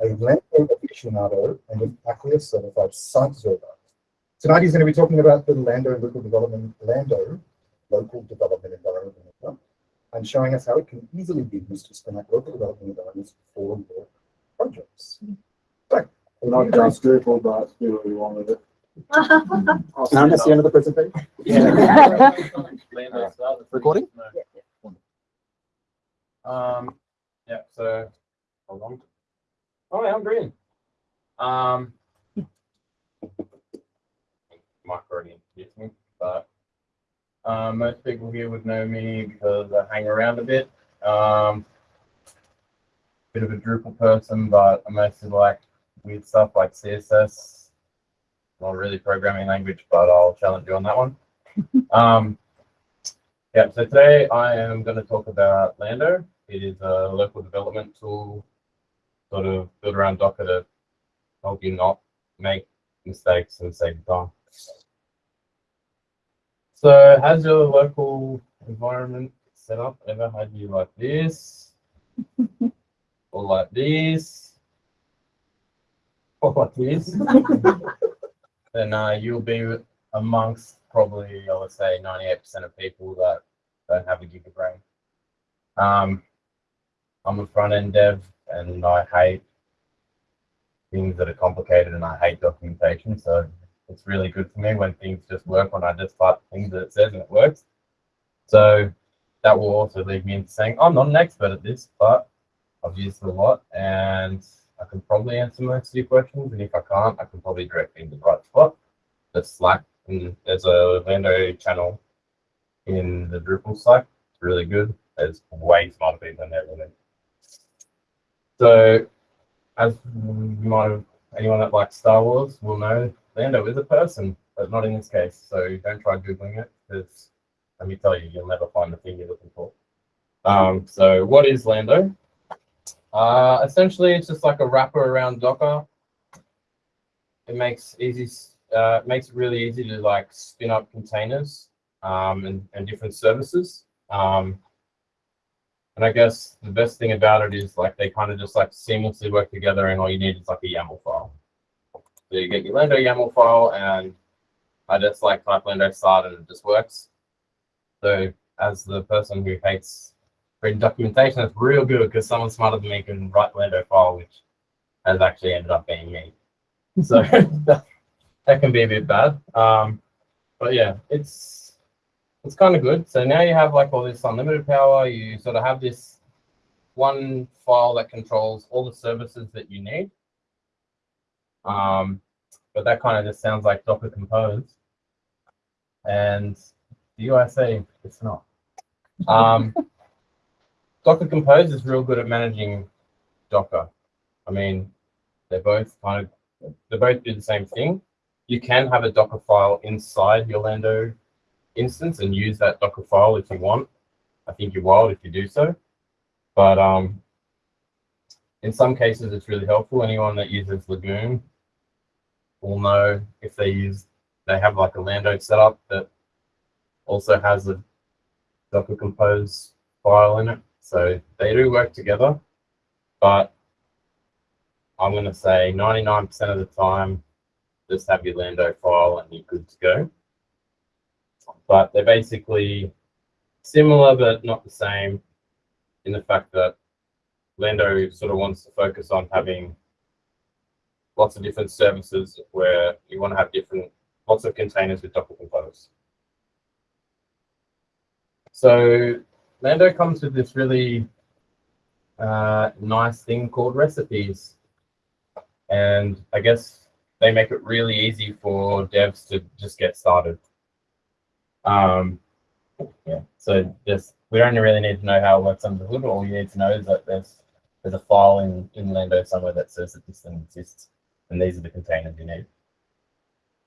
a Lando aficionado and an Acquia certified site observer. Tonight he's going to be talking about the Lando local development, Lando local development environment, and showing us how it can easily be used to spin up local development environments for your projects. So, Not just Drupal, but do what you want with it. and that's the end of the presentation. Recording? Um, yeah, so, hold on. Oh, yeah, I'm green. Um. Might already introduce me, but, um, most people here would know me because I hang around a bit. Um, bit of a Drupal person, but I mostly like weird stuff like CSS. Not really programming language, but I'll challenge you on that one. Um, yeah, so today I am going to talk about Lando. It is a local development tool, sort of build around Docker to help you not make mistakes and save time. So has your local environment set up ever had you like this? or like this? Or like this? then uh, you'll be amongst probably, I would say, 98% of people that don't have a gig of brain. Um, I'm a front end dev and I hate things that are complicated and I hate documentation. So it's really good for me when things just work when I just type things that it says and it works. So that will also lead me into saying I'm not an expert at this, but I've used it a lot and I can probably answer most of your questions. And if I can't, I can probably direct you to the right spot. That's Slack. And there's a Lando channel in the Drupal Slack. It's really good. There's way smarter people in there than me. So, as anyone that likes Star Wars will know, Lando is a person, but not in this case. So don't try Googling it because let me tell you, you'll never find the thing you're looking for. Um, so what is Lando? Uh, essentially, it's just like a wrapper around Docker. It makes easy, uh, makes it really easy to like spin up containers um, and, and different services. Um, and I guess the best thing about it is like they kind of just like seamlessly work together and all you need is like a YAML file. So you get your Lando YAML file and I just like type Lando start and it just works. So as the person who hates reading documentation, it's real good because someone smarter than me can write Lando file, which has actually ended up being me. So that, that can be a bit bad. Um, but yeah, it's it's kind of good. So now you have like all this unlimited power. You sort of have this one file that controls all the services that you need. Um, but that kind of just sounds like Docker Compose. And the UIC, it's not. Um, Docker Compose is real good at managing Docker. I mean, they're both kind of, they both do the same thing. You can have a Docker file inside your Lando instance and use that Docker file if you want. I think you're wild if you do so. But um, in some cases, it's really helpful. Anyone that uses Lagoon will know if they use, they have like a Lando setup that also has a Docker Compose file in it. So they do work together, but I'm going to say 99% of the time, just have your Lando file and you're good to go but they're basically similar but not the same in the fact that Lando sort of wants to focus on having lots of different services where you want to have different lots of containers with Docker Compose. So Lando comes with this really uh, nice thing called recipes. And I guess they make it really easy for devs to just get started. Um, yeah, so just we don't really need to know how it works under the hood. All you need to know is that there's there's a file in in Lando somewhere that says that this thing exists, and these are the containers you need.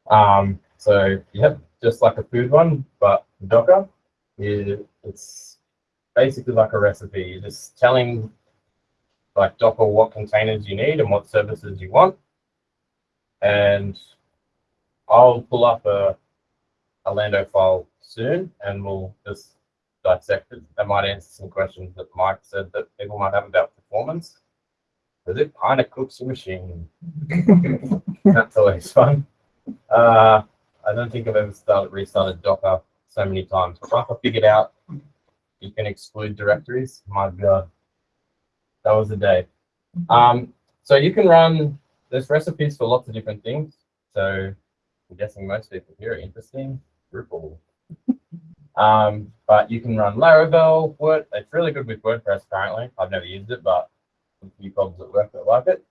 Um, so yep, just like a food one, but Docker, it's basically like a recipe. You're just telling like Docker what containers you need and what services you want, and I'll pull up a a Lando file soon, and we'll just dissect it. That might answer some questions that Mike said that people might have about performance. because it kind of cooks your machine. That's always fun. Uh, I don't think I've ever started restarted Docker so many times. But once I figured out you can exclude directories, my god, that was the day. Um, so you can run there's recipes for lots of different things. So I'm guessing most people here are interesting. Drupal. Um, but you can run Laravel, Word. It's really good with WordPress currently. I've never used it, but a few problems at work that like it.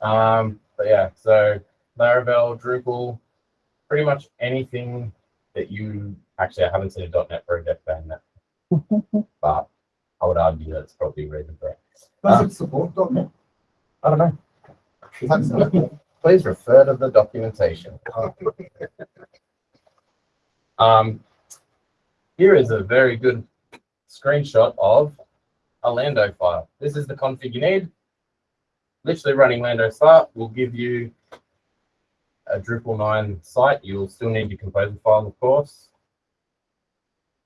Um, but yeah, so Laravel, Drupal, pretty much anything that you actually I haven't seen a .NET project ban that, but I would argue that's probably a reason for it. Does it support .NET? I don't know. Please refer to the documentation. Um, here is a very good screenshot of a Lando file. This is the config you need. Literally running Lando start will give you a Drupal 9 site. You'll still need your composer file, of course.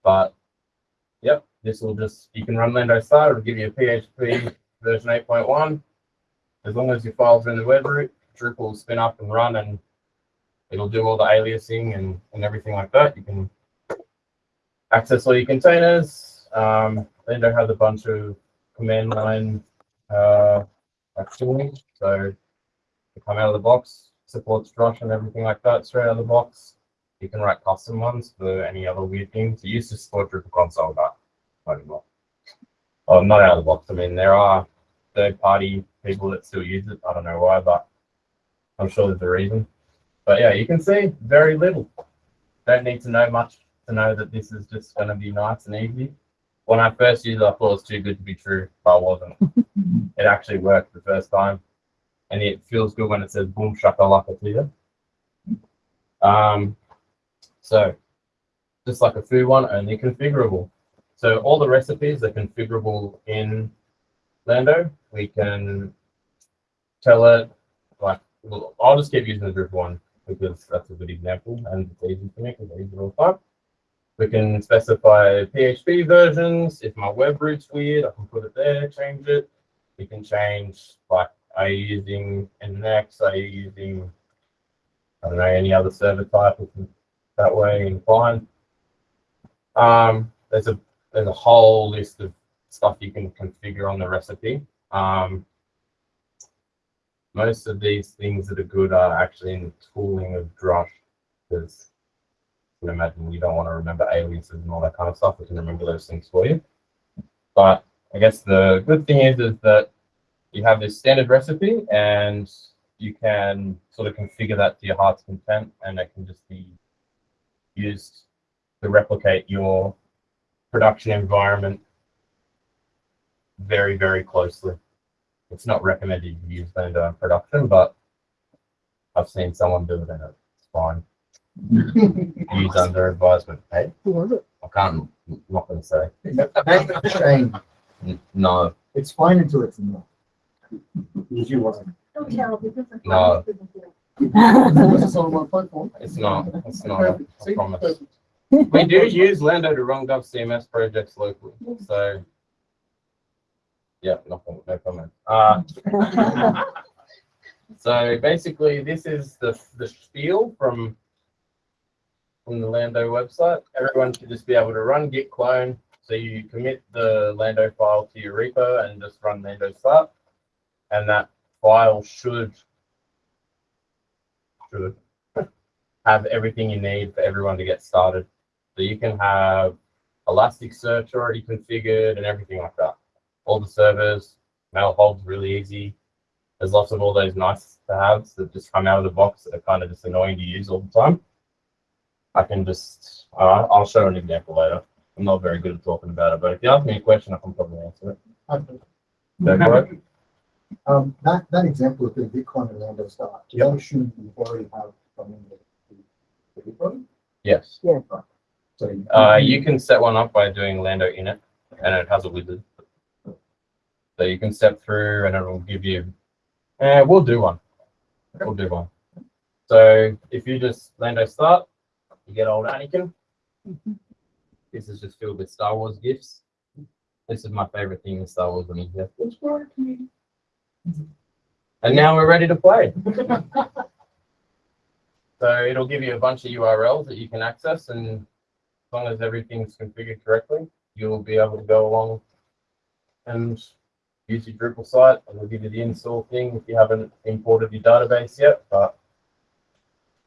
But, yep, this will just, you can run Lando start. It'll give you a PHP version 8.1. As long as your files are in the web root, Drupal will spin up and run and it'll do all the aliasing and, and everything like that. You can access all your containers. Um, Lando has a bunch of command line uh, actually. So you come out of the box, supports Drush and everything like that straight out of the box. You can write custom ones for any other weird things. It used to support Drupal console, but not anymore. Oh, not out of the box. I mean, there are third party people that still use it. I don't know why, but I'm sure there's a reason. But yeah, you can see very little. Don't need to know much to know that this is just going to be nice and easy. When I first used it, I thought it was too good to be true, but it wasn't. it actually worked the first time. And it feels good when it says boom shakalaka to you. Um, so just like a food one, only configurable. So all the recipes are configurable in Lando. We can tell it like I'll just keep using the Drupal one because that's a good example and it's easy for me because I use it all the time. We can specify PHP versions. If my web route's weird, I can put it there, change it. We can change like are you using Nginx, are you using I don't know, any other server type it's that way and fine. Um, there's a there's a whole list of stuff you can configure on the recipe. Um, most of these things that are good are actually in the tooling of Drush because you can imagine you don't want to remember aliases and all that kind of stuff. We can remember those things for you. But I guess the good thing is, is that you have this standard recipe and you can sort of configure that to your heart's content and it can just be used to replicate your production environment very, very closely it's not recommended you use Blender in production, but I've seen someone do it and it's fine. Use under advisement. Hey, Who was it? I can't, I'm not going to say. Shame. N- No, It's fine until it's not. You wasn't. Don't tell because. No. Was on my platform? it's not. It's not. I promise. We do use Lando to run Gov CMS projects locally, so. Yeah, no, no comment. Uh, So basically, this is the the spiel from from the Lando website. Everyone should just be able to run git clone. So you commit the Lando file to your repo and just run Lando start, and that file should should have everything you need for everyone to get started. So you can have Elasticsearch already configured and everything like that. All the servers, mail holds really easy there's lots of all those nice to haves that just come out of the box that are kind of just annoying to use all the time. I can just, uh, I'll show an example later. I'm not very good at talking about it, but if you ask me a question, I can probably answer it. Go for it. Um, that, that example of the Bitcoin and Lando start, do you assume you already have something that the repo? Yes. So you- Uh, you can set one up by doing Lando init, and it has a wizard. So you can step through, and it will give you. Uh, we'll do one. We'll do one. So if you just Lando start, you get old Anakin. This is just filled with Star Wars gifts. This is my favorite thing in Star Wars when you It's working. And now we're ready to play. So it'll give you a bunch of URLs that you can access and as long as everything's configured correctly, you'll be able to go along and use your Drupal site and it'll give you the install thing if you haven't imported your database yet, but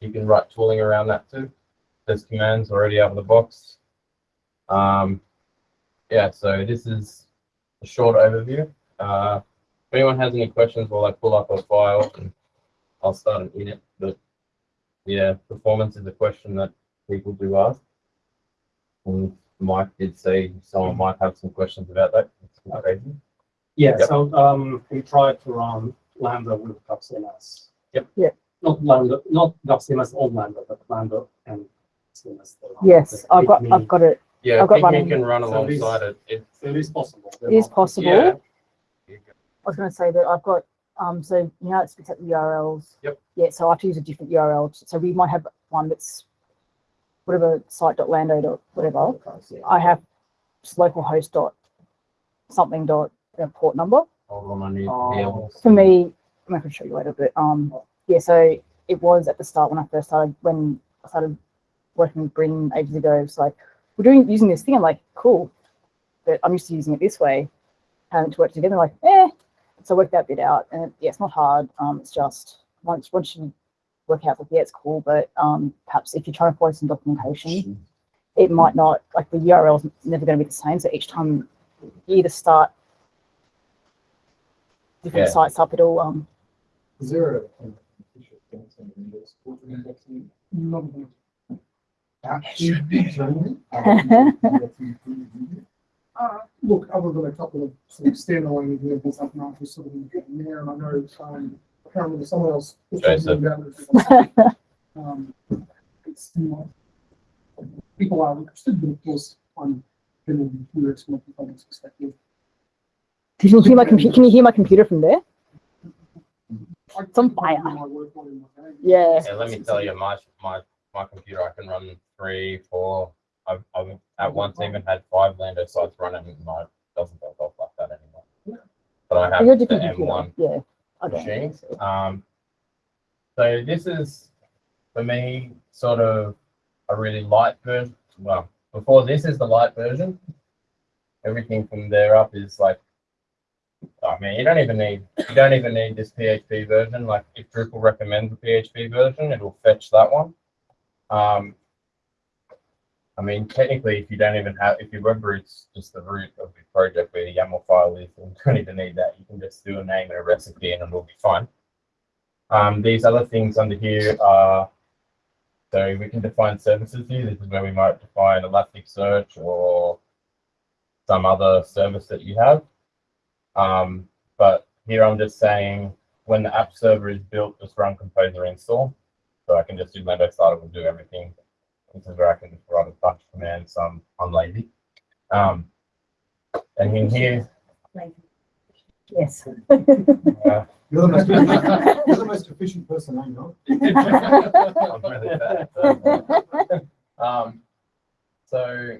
you can write tooling around that too. There's commands already out of the box. Um, yeah, so this is a short overview. Uh, if anyone has any questions while I pull up a file, I'll start an init. But yeah, performance is a question that people do ask. And Mike did say someone might have some questions about that. It's crazy. Yeah, Yep. so, um, we tried to run Lando with GovCMS. Yep. Yeah. Not Lando, not GovCMS on Lando, but Lando and CMS. Yes, I've got, may- I've got it. Yeah, I've got Pygmy running. can run So this- alongside it. It's So it is possible. It is possible. yeah. I was going to say that I've got, um, so you know, it's spits out the URLs. Yep. Yeah, so I have to use a different URL. So we might have one that's whatever site.lando dot whatever. I have just localhost dot something dot port number. Hold on, I need Oh. heels. For me, I'm not going to show you later, but um, yeah. So it was at the start when I first started when I started working with Brin ages ago. It's like we're doing using this thing. I'm like, cool, but I'm used to using it this way. Having to work together, like, eh. So I worked that bit out, and yeah, it's not hard. Um, it's just once once you work out like, yeah, it's cool, but um, perhaps if you're trying to follow some documentation, it might not like the URL is never going to be the same. So each time you either start different Yeah. sites up, at all. um Is there a? an official thing Windows for indexing? Uh, look, other than a couple of sort of standalone examples, I've not just sort of been getting there, and I know, um, I can't remember someone else. was talking Joseph. about it. Um, it's, you know, people are interested, but of course, I'm getting curious from a performance perspective. Can you hear my computer? Can you hear my computer from there? I- It's on fire. do my work on it in my day. Yeah. Yeah, let me tell you, my my my computer I can run three, four. I've, I've at once even had five Lando sites running, and mine doesn't go off like that anymore. But I have You're a the different M computer. one Yeah. okay. machine. Um, so this is for me sort of a really light version. Well, before this is the light version. Everything from there up is like. I mean, you don't even need you don't even need this PHP version. Like if Drupal recommends a PHP version, it'll fetch that one. Um, I mean, technically, if you don't even have, if your web route's just the root of your project where the YAML file is, you don't even need that. You can just do a name and a recipe and it'll be fine. Um, these other things under here are, so we can define services here. This is where we might define Elasticsearch or some other service that you have. Um, but here I'm just saying when the app server is built, just run composer install. So I can just do Lando startup and do everything. This is where I can just run a bunch of commands. So I'm, I'm lazy. Um, and in here, Yes. uh, You're the most, you're the most efficient person I know. I'm really bad. so, um, so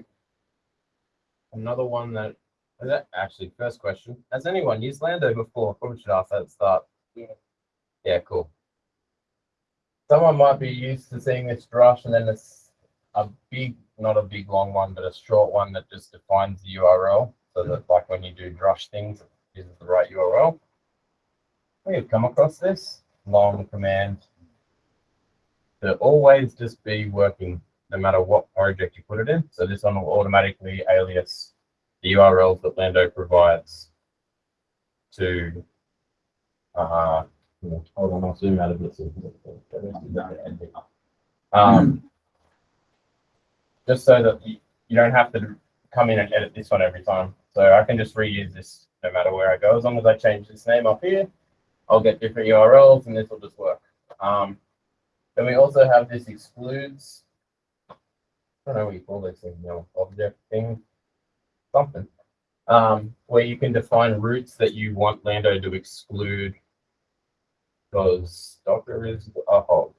another one that, is that actually first question. Has anyone used Lando before? Probably should ask that at the start. Yeah. Yeah, cool. Someone might be used to seeing this drush and then it's a big, not a big long one, but a short one that just defines the URL. So that like when you do drush things, it uses the right URL. We've come across this long command to always just be working no matter what project you put it in. So this one will automatically alias the URLs that Lando provides to uh hold on, I'll zoom out of this. Um just so that you, don't have to come in and edit this one every time. So I can just reuse this no matter where I go. As long as I change this name up here, I'll get different URLs and this will just work. Um, then we also have this excludes. I don't know what you call this thing, you know, object thing, something. Um, where you can define routes that you want Lando to exclude because Docker is a hog.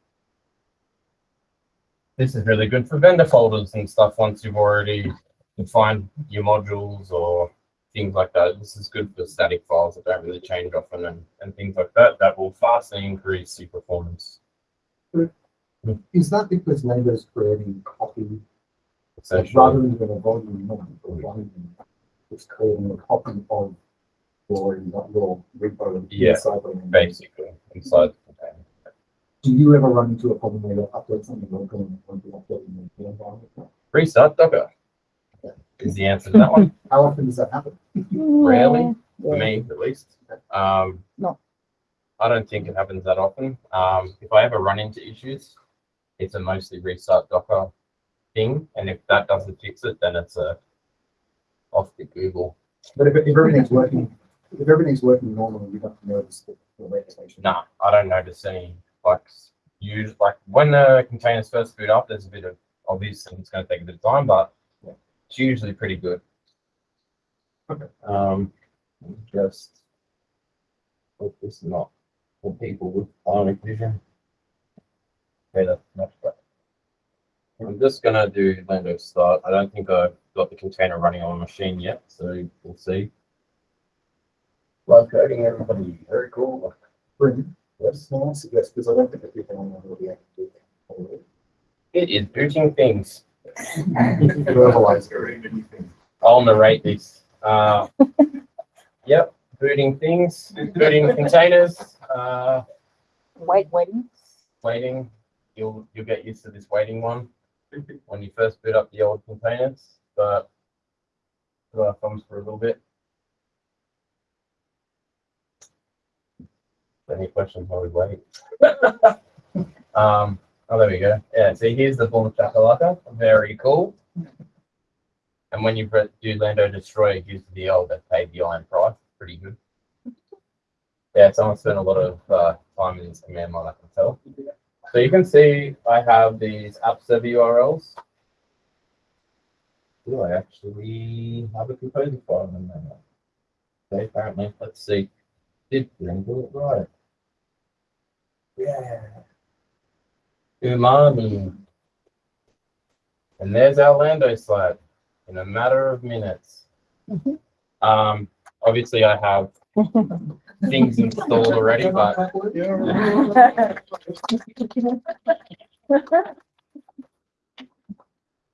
This is really good for vendor folders and stuff once you've already defined your modules or things like that. This is good for static files that don't really change often and, and things like that. That will vastly increase your performance. Is that because Lando's creating copy Essentially. rather than a volume one or volume? It's creating a copy of your, your repo Yeah, inside the Lando. basically inside the container. Do you ever run into a problem where you upload something local and want to upload in the environment? Restart Docker is the answer to that one. How often does that happen? Rarely, for me at least. Um, No. I don't think it happens that often. Um, if I ever run into issues, it's a mostly restart Docker thing, and if that doesn't fix it, then it's a off to Google. But if, if everything's working, if everything's working normally, you don't notice the, the reputation. Nah, I don't notice any like use like when the containers first boot up, there's a bit of obviously it's going to take a bit of time, but it's usually pretty good. Okay. Um, just hope this is not for people with bionic vision. Okay, that's much better. I'm just gonna do Lando start. I don't think I've got the container running on a machine yet, so we'll see. Live coding, everybody. Very cool. Brilliant. Yes, no, I suggest, because I don't think that people on there will be able to do. It is booting things. Verbalize very many things. I'll narrate this. Uh, yep, booting things, booting containers, uh, Wait, waiting. waiting. You'll you'll get used to this waiting one when you first boot up the old containers, but put our thumbs for a little bit. Any questions while we wait? um, oh, there we go. Yeah, see, here's the Bull Chakalaka. Very cool. And when you do Lando Destroy, it gives the old that paid the iron price. Pretty good. Yeah, someone spent a lot of uh, time in this command line, I can tell. So you can see I have these app server URLs. Do I actually have a composer file in there? Okay, apparently. Let's see. Did do it right? Yeah. Umami. And there's our Lando slide in a matter of minutes. Mhm. Um, obviously I have things installed already, but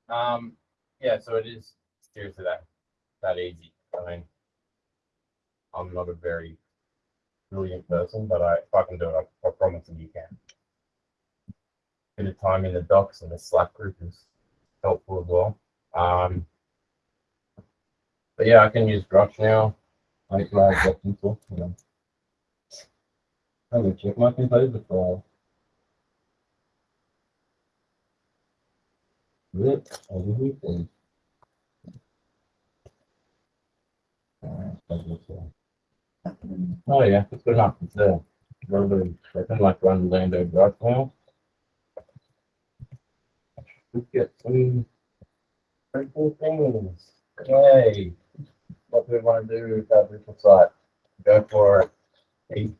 Um, yeah, so it is seriously that that easy. I mean, I'm not a very brilliant person, but I if I can do it, I, I promise that you can. Bit of time in the docs and the Slack group is helpful as well. Um, but yeah, I can use Drush now. I can add Drush tool, you know. I'm gonna check my composer file. Rip over here, this, uh, Oh yeah, it's good enough. It's there. I can like run Lando right now. Let's get some things. Yay! What do we want to do with that virtual site? Go for it.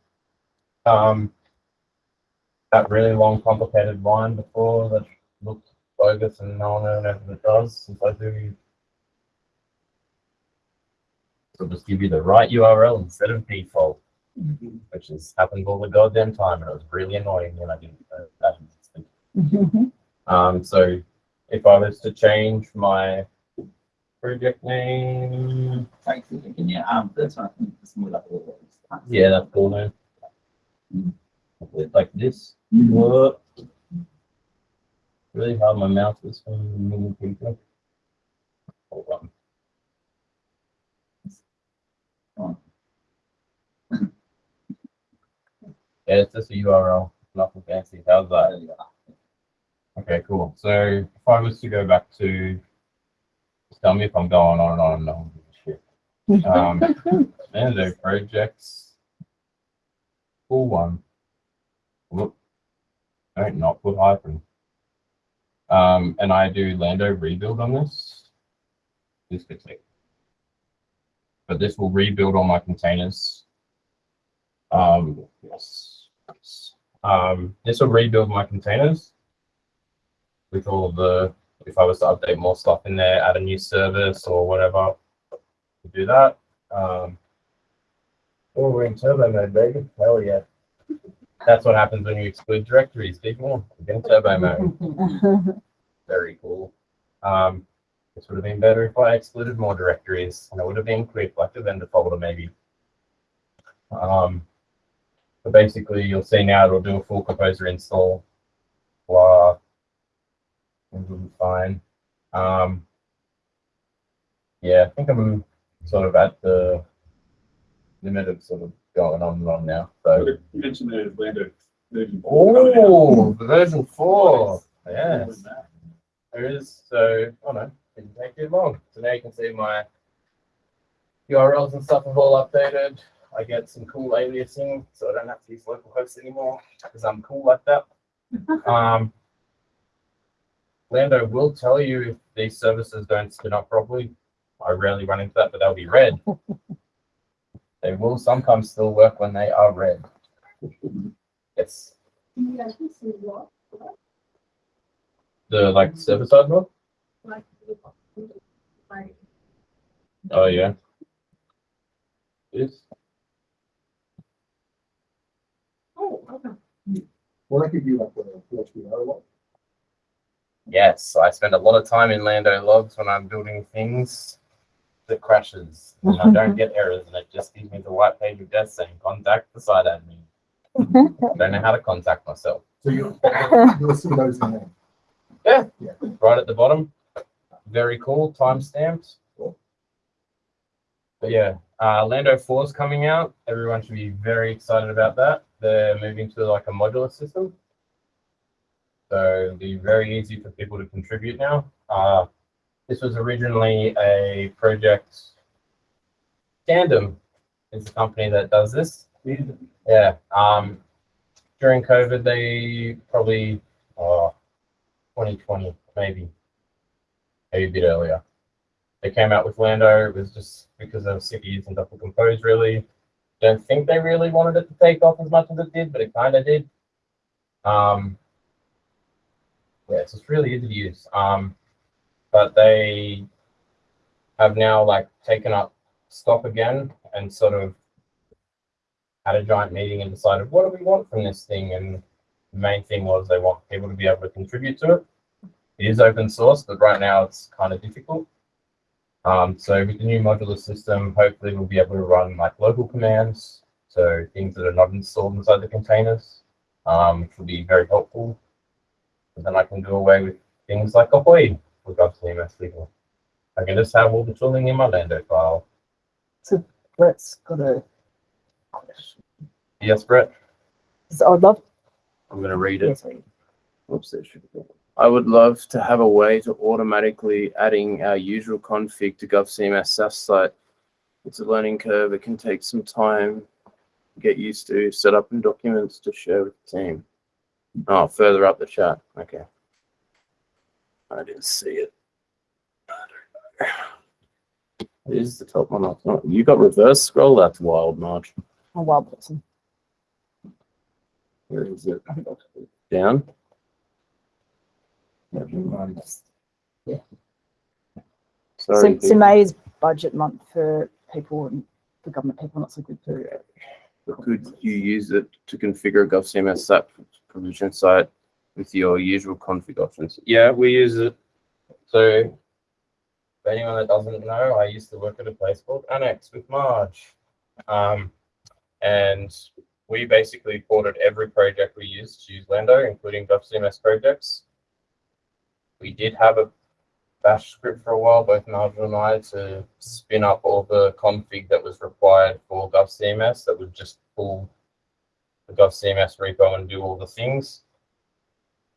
Um, that really long, complicated line before that looked bogus and no one ever it does. Since I do, so just give you the right URL instead of default, which has happened all the goddamn time, and it was really annoying when I didn't. know that instant. Um, so if I was to change my project name, Thanks for thinking, yeah, um, that's one, it's more like all those. yeah, that's cool man. Like this. What? Really hard my mouse is from moving people. Hold on. Yeah, it's just a URL, nothing fancy. How's that? Okay, cool. So if I was to go back to, just tell me if I'm going on and on and on. Shit. Um, and the projects. Cool one. Whoop. Don't not put hyphen. Um, and I do Lando rebuild on this. This could take. But this will rebuild all my containers. Um, yes. Um, this will rebuild my containers with all of the, if I was to update more stuff in there, add a new service or whatever, do that. Um, oh, we're in turbo mode, baby. Hell yeah. That's what happens when you exclude directories, people. You're in turbo mode. Very cool. Um, this would have been better if I excluded more directories, and it would have been quick, like the vendor folder maybe. Um, but basically, you'll see now it'll do a full composer install. Blah. Be fine. Um, yeah, I think I'm sort of at the limit of sort of going on and on now. So. You mentioned the Lando version. four coming out. Oh, version four. Yes. There is, so, oh no, didn't take too long. So now you can see my URLs and stuff have all updated. I get some cool aliasing, so I don't have to use localhost anymore because I'm cool like that. Um, Lando will tell you if these services don't spin up properly. I rarely run into that, but they'll be red. they will sometimes still work when they are red. Yes. The like server side one? Oh yeah. Yes. Will that give you like a PHP log? Yes, I spend a lot of time in Lando logs when I'm building things that crashes. And I don't get errors and it just gives me the white page of death saying contact the site admin. I don't know how to contact myself. So you, you'll see those in there. Yeah, yeah. right at the bottom. Very cool, time stamped. Cool. But yeah, uh, Lando 4 is coming out. Everyone should be very excited about that. They're moving to like a modular system. So it'll be very easy for people to contribute now. Uh, this was originally a project. Tandem is the company that does this. Yeah. Um, during COVID, they probably, uh, 2020, maybe, maybe a bit earlier. They came out with Lando. It was just because of of using Docker Compose, really. Don't think they really wanted it to take off as much as it did, but it kind of did. Um, yeah, it's just really easy to use. Um, but they have now like taken up stock again and sort of had a giant meeting and decided what do we want from this thing? And the main thing was they want people to be able to contribute to it. It is open source but right now it's kind of difficult. Um, so with the new modular system hopefully we'll be able to run like local commands so things that are not installed inside the containers um, which will be very helpful. Then i can do away with things like ahoy with GovCMS people i can just have all the tooling in my lando file So Brett's got a question. yes brett So I'd love, I'm going to read it. yes. Oops, there should be. I would love to have a way to automatically adding our usual config to GovCMS SaaS site. It's a learning curve. It can take some time to get used to, set up and documents to share with the team. Oh, further up the chat. Okay. I didn't see it. I don't know. It is the top one. up. Oh, you got reverse scroll? That's wild, March. I'm a wild person. Where is it? Down? So, Sorry. so May is budget month for people and for government people, not so good for. Could you use it to configure a GovCMS SAP provision site with your usual config options? Yeah, we use it. So, for anyone that doesn't know, I used to work at a place called Annex with Marge. Um, and we basically ported every project we used to use Lando, including GovCMS projects. We did have a bash script for a while, both Nigel and I, to spin up all the config that was required for GovCMS that would just pull the GovCMS repo and do all the things.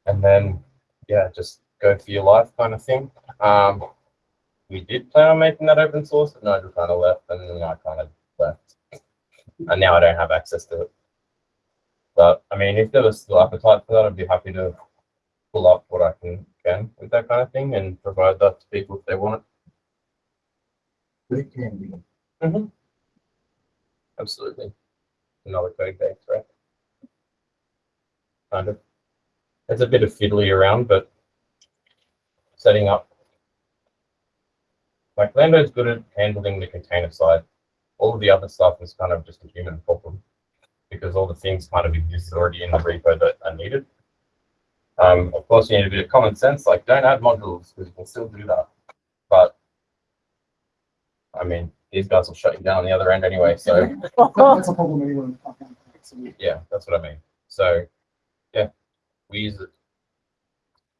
And then, yeah, just go for your life kind of thing. Um, we did plan on making that open source, but Nigel kind of left and then I kind of left. And now I don't have access to it. But I mean, if there was still appetite for that, I'd be happy to pull up what I can can with that kind of thing and provide that to people if they want But it can be. it. Absolutely. Another code base, right? Kind of. It's a bit of fiddly around, but setting up like Lando's good at handling the container side. all of the other stuff is kind of just a human problem because all the things kind of exist already in the repo that are needed. Um, of course, you need a bit of common sense, like don't add modules because you can still do that. But I mean, these guys will shut you down on the other end anyway. So That's a problem. Yeah, that's what I mean. So we use it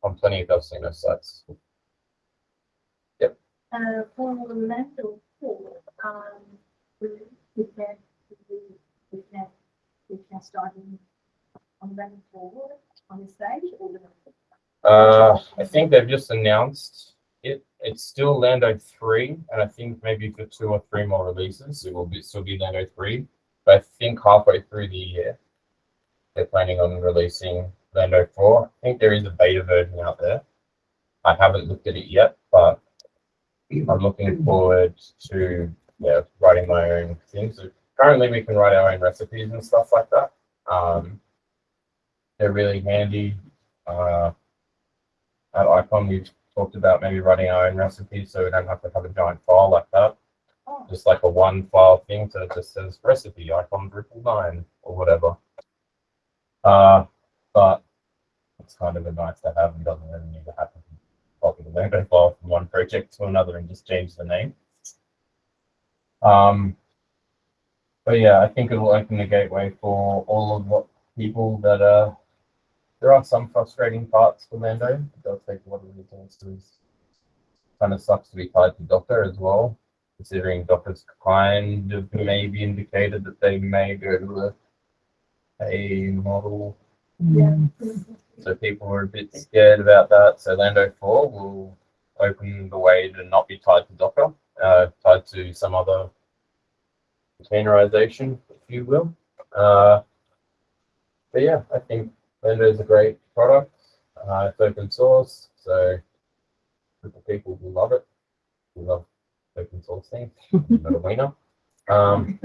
on plenty of those GovCMS sites. Uh, for Lando four, um, we, we can, we, can, we can start in on forward on the stage or the- Uh, I think they've just announced it. It's still Lando three, and I think maybe for two or three more releases, it will be still be Lando three. But I think halfway through the year, they're planning on releasing Lando four. I think there is a beta version out there. I haven't looked at it yet, but I'm looking forward to yeah writing my own things. So currently, we can write our own recipes and stuff like that. Um, they're really handy. Uh, at Icon, we've talked about maybe writing our own recipes so we don't have to have a giant file like that. Just like a one file thing so it just says recipe icon Drupal 9 or whatever. Uh, but it's kind of a nice to have and doesn't really need to happen. Copy the Lego file from one project to another and just change the name. Um, but yeah, I think it'll open the gateway for all of the people that are. there are some frustrating parts for Lando. It does take a lot of resources. Kind of sucks to be tied to Docker as well, considering Docker's kind of maybe indicated that they may go to a model. Yeah. So people were a bit scared about that. So Lando 4 will open the way to not be tied to Docker, uh, tied to some other containerization, if you will. Uh, but yeah, I think Lando is a great product. Uh, it's open source, so people will love it. We love open source things. Not a winner. Um,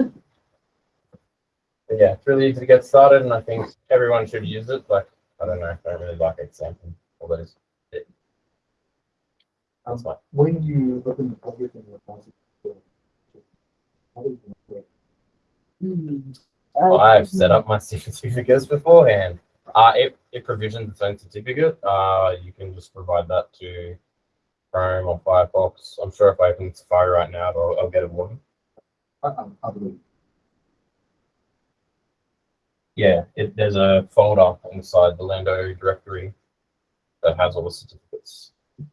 but yeah, it's really easy to get started, and I think everyone should use it. Like, I don't know, I don't really like example all those. It, that's fine. When you open the public and repository, how do you do it? Uh, I've set up my certificates beforehand. Uh, it, it provisions its own certificate. Uh, you can just provide that to Chrome or Firefox. I'm sure if I open Safari right now, I'll, I'll get a warning. I, I, I believe. Yeah, it, there's a folder inside the Lando directory that has all the certificates.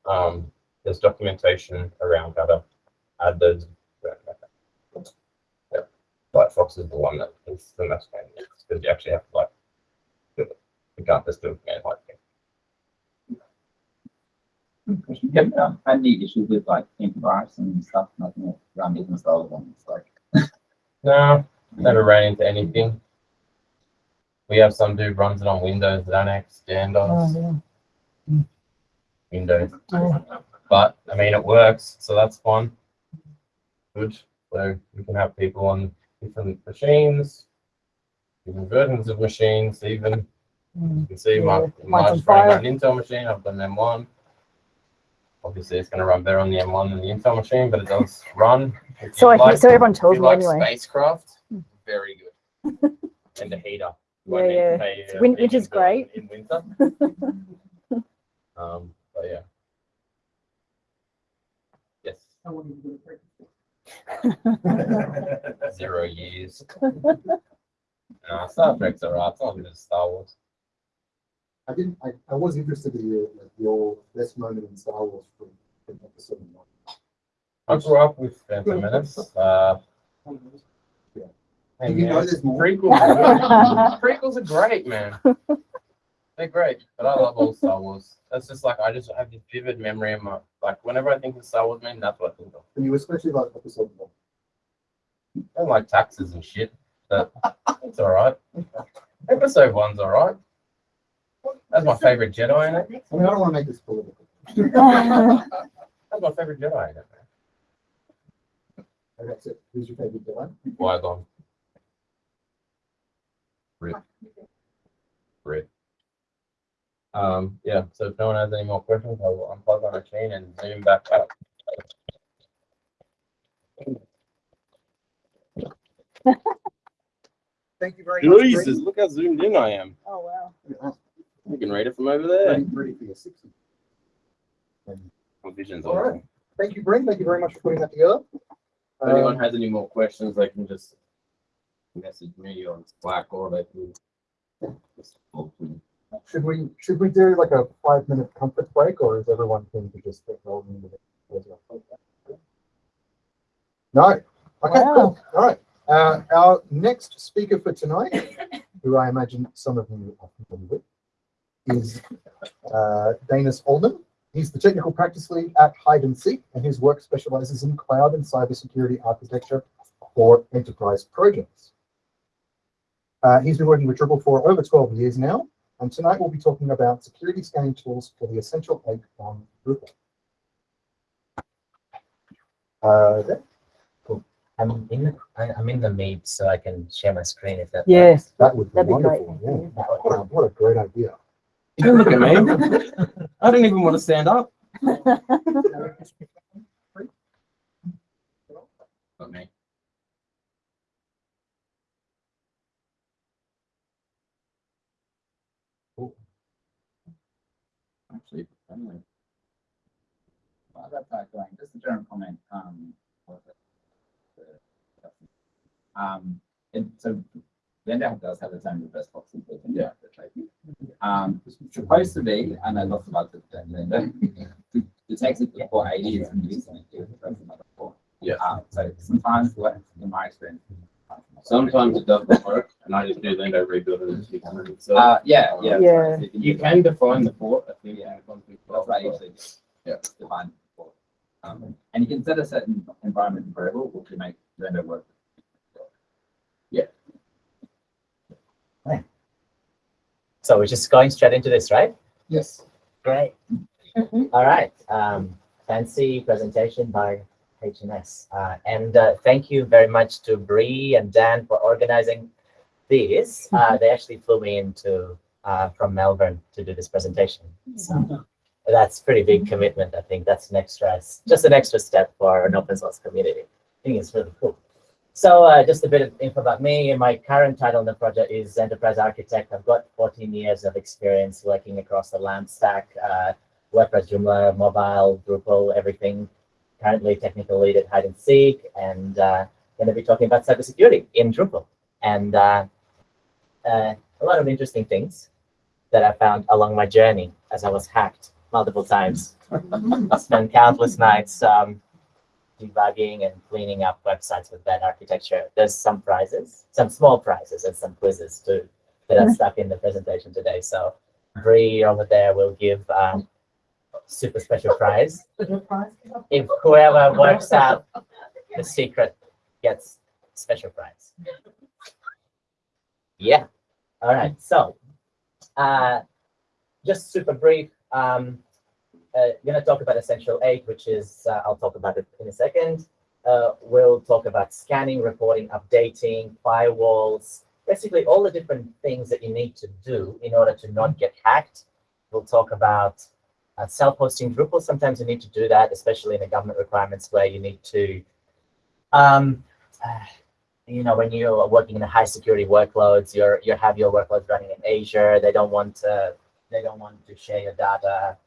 Um, there's documentation around how to add those. Yeah, Firefox is the one that is the most pain because you actually have to like, do it. you can't just do it man like Have um, had any issues with like antivirus and stuff, nothing around it installed on it's like. No, never ran into anything. We have some dude runs it on Windows, that don't DOS, oh, Windows. yeah. But I mean, it works, so that's fun. Good. So we can have people on different machines, different versions of machines. Even Mm. you can see my Yeah, mine's on running on an Intel machine. I've got an M1. Obviously, it's going to run better on the M1 than the Intel machine, but it does run. If So I like- so everyone tells you me like anyway. spacecraft, very good. and the heater. You won't Yeah, need to yeah. pay, uh, Win- heat winter's bill great. In winter. um, but yeah. Yes. I want you to go to Zero years. uh, Star Trek's alright. It's not as Star Wars. I didn't, I, I was interested in your, like, your best moment in Star Wars from, from episode one. I grew up with Phantom Menace. Uh, Yeah. Hey, Do you know man, there's more? Prequels are, good. prequels are great, man. They're great, but I love all Star Wars. That's just like I just have this vivid memory in my like whenever I think of Star Wars, man, that's what I think of. And you especially like episode one. I don't like taxes and shit, but it's all right. Episode one's all right. That's my favorite Jedi in it. I mean, I don't want to make this political. That's my favorite Jedi in it, man. Okay, that's it. Who's your favorite villain? Qui-Gon. Red. Red. Um, yeah, so if no one has any more questions, I will unplug my machine and zoom back up. Thank you very much. Jesus, Brady. look how zoomed in I am. Oh, wow. Look. You can read it from over there. Ready, ready for your sixty. My vision's All right. awful. Thank you, Brent. Thank you very much for putting that together. If anyone Um, has any more questions, they can just message me on Slack or they can just talk to me. Should we, should we do like a five minute comfort break or is everyone keen to just get rolling with it? No? Okay, Wow. cool. All right. Uh, our next speaker for tonight, who I imagine some of you are familiar with, is uh, Danis Ullman. He's the technical practice lead at Hide and Seek, and his work specializes in cloud and cybersecurity architecture for enterprise projects. Uh, he's been working with Drupal for over 12 years now, and tonight we'll be talking about security scanning tools for the Essential 8 on Drupal. Uh, there. I'm in the I- I'm in the meet, so I can share my screen if that. Yes. that would be That'd be great. wonderful. Yeah. What, a, what a great idea. Don't look at me. I don't even want to stand up. Not me. While that's not going, just a general comment, um. it? The- Um, and so Blender does have its own reverse into it, which I think. Um, supposed to be, and I lost about the than Blender, it it takes before eighty and using it to press another four. Yeah. Um, so sometimes what, in my experience. Sometimes it doesn't work and I just do Lando rebuild it and keep it. So Uh, yeah, yeah. Yeah. you can define the port, I think. Yeah. in the config That's what I file. usually do. Yeah. Define. for. Um, and you can set a certain environment variable, which will make Blender work. Yeah. So we're just going straight into this, right? Yes. Great. All right. Um, fancy presentation by HNS. Uh, and uh, thank you very much to Bree and Dan for organizing this. Uh, they actually flew me into uh, from Melbourne to do this presentation. So that's pretty big commitment. I think that's an extra, just an extra step for an open source community. I think it's really cool. So uh, just a bit of info about me. My current title in the project is Enterprise Architect. I've got 14 years of experience working across the LAMP stack, uh, WordPress, Joomla, mobile, Drupal, everything. Currently technical lead at Hide and Seek, and uh, going to be talking about cybersecurity in Drupal. And uh, uh, a lot of interesting things that I found along my journey as I was hacked multiple times. I spent countless nights um, debugging and cleaning up websites with bad architecture. There's some prizes, some small prizes and some quizzes too that are stuck in the presentation today. So Bree over there will give um, super special prize. If whoever works out the secret gets special prize. Yeah. All right. So uh, just super brief. Um, uh, gonna talk about Essential 8, which is, uh, I'll talk about it in a second. Uh, we'll talk about scanning, reporting, updating, firewalls, basically all the different things that you need to do in order to not get hacked. We'll talk about uh, self-hosting Drupal. Sometimes you need to do that, especially in the government requirements where you need to, um, uh, you know, when you're working in high security workloads, you're you have your workloads running in Azure. They don't want to they don't want to share your data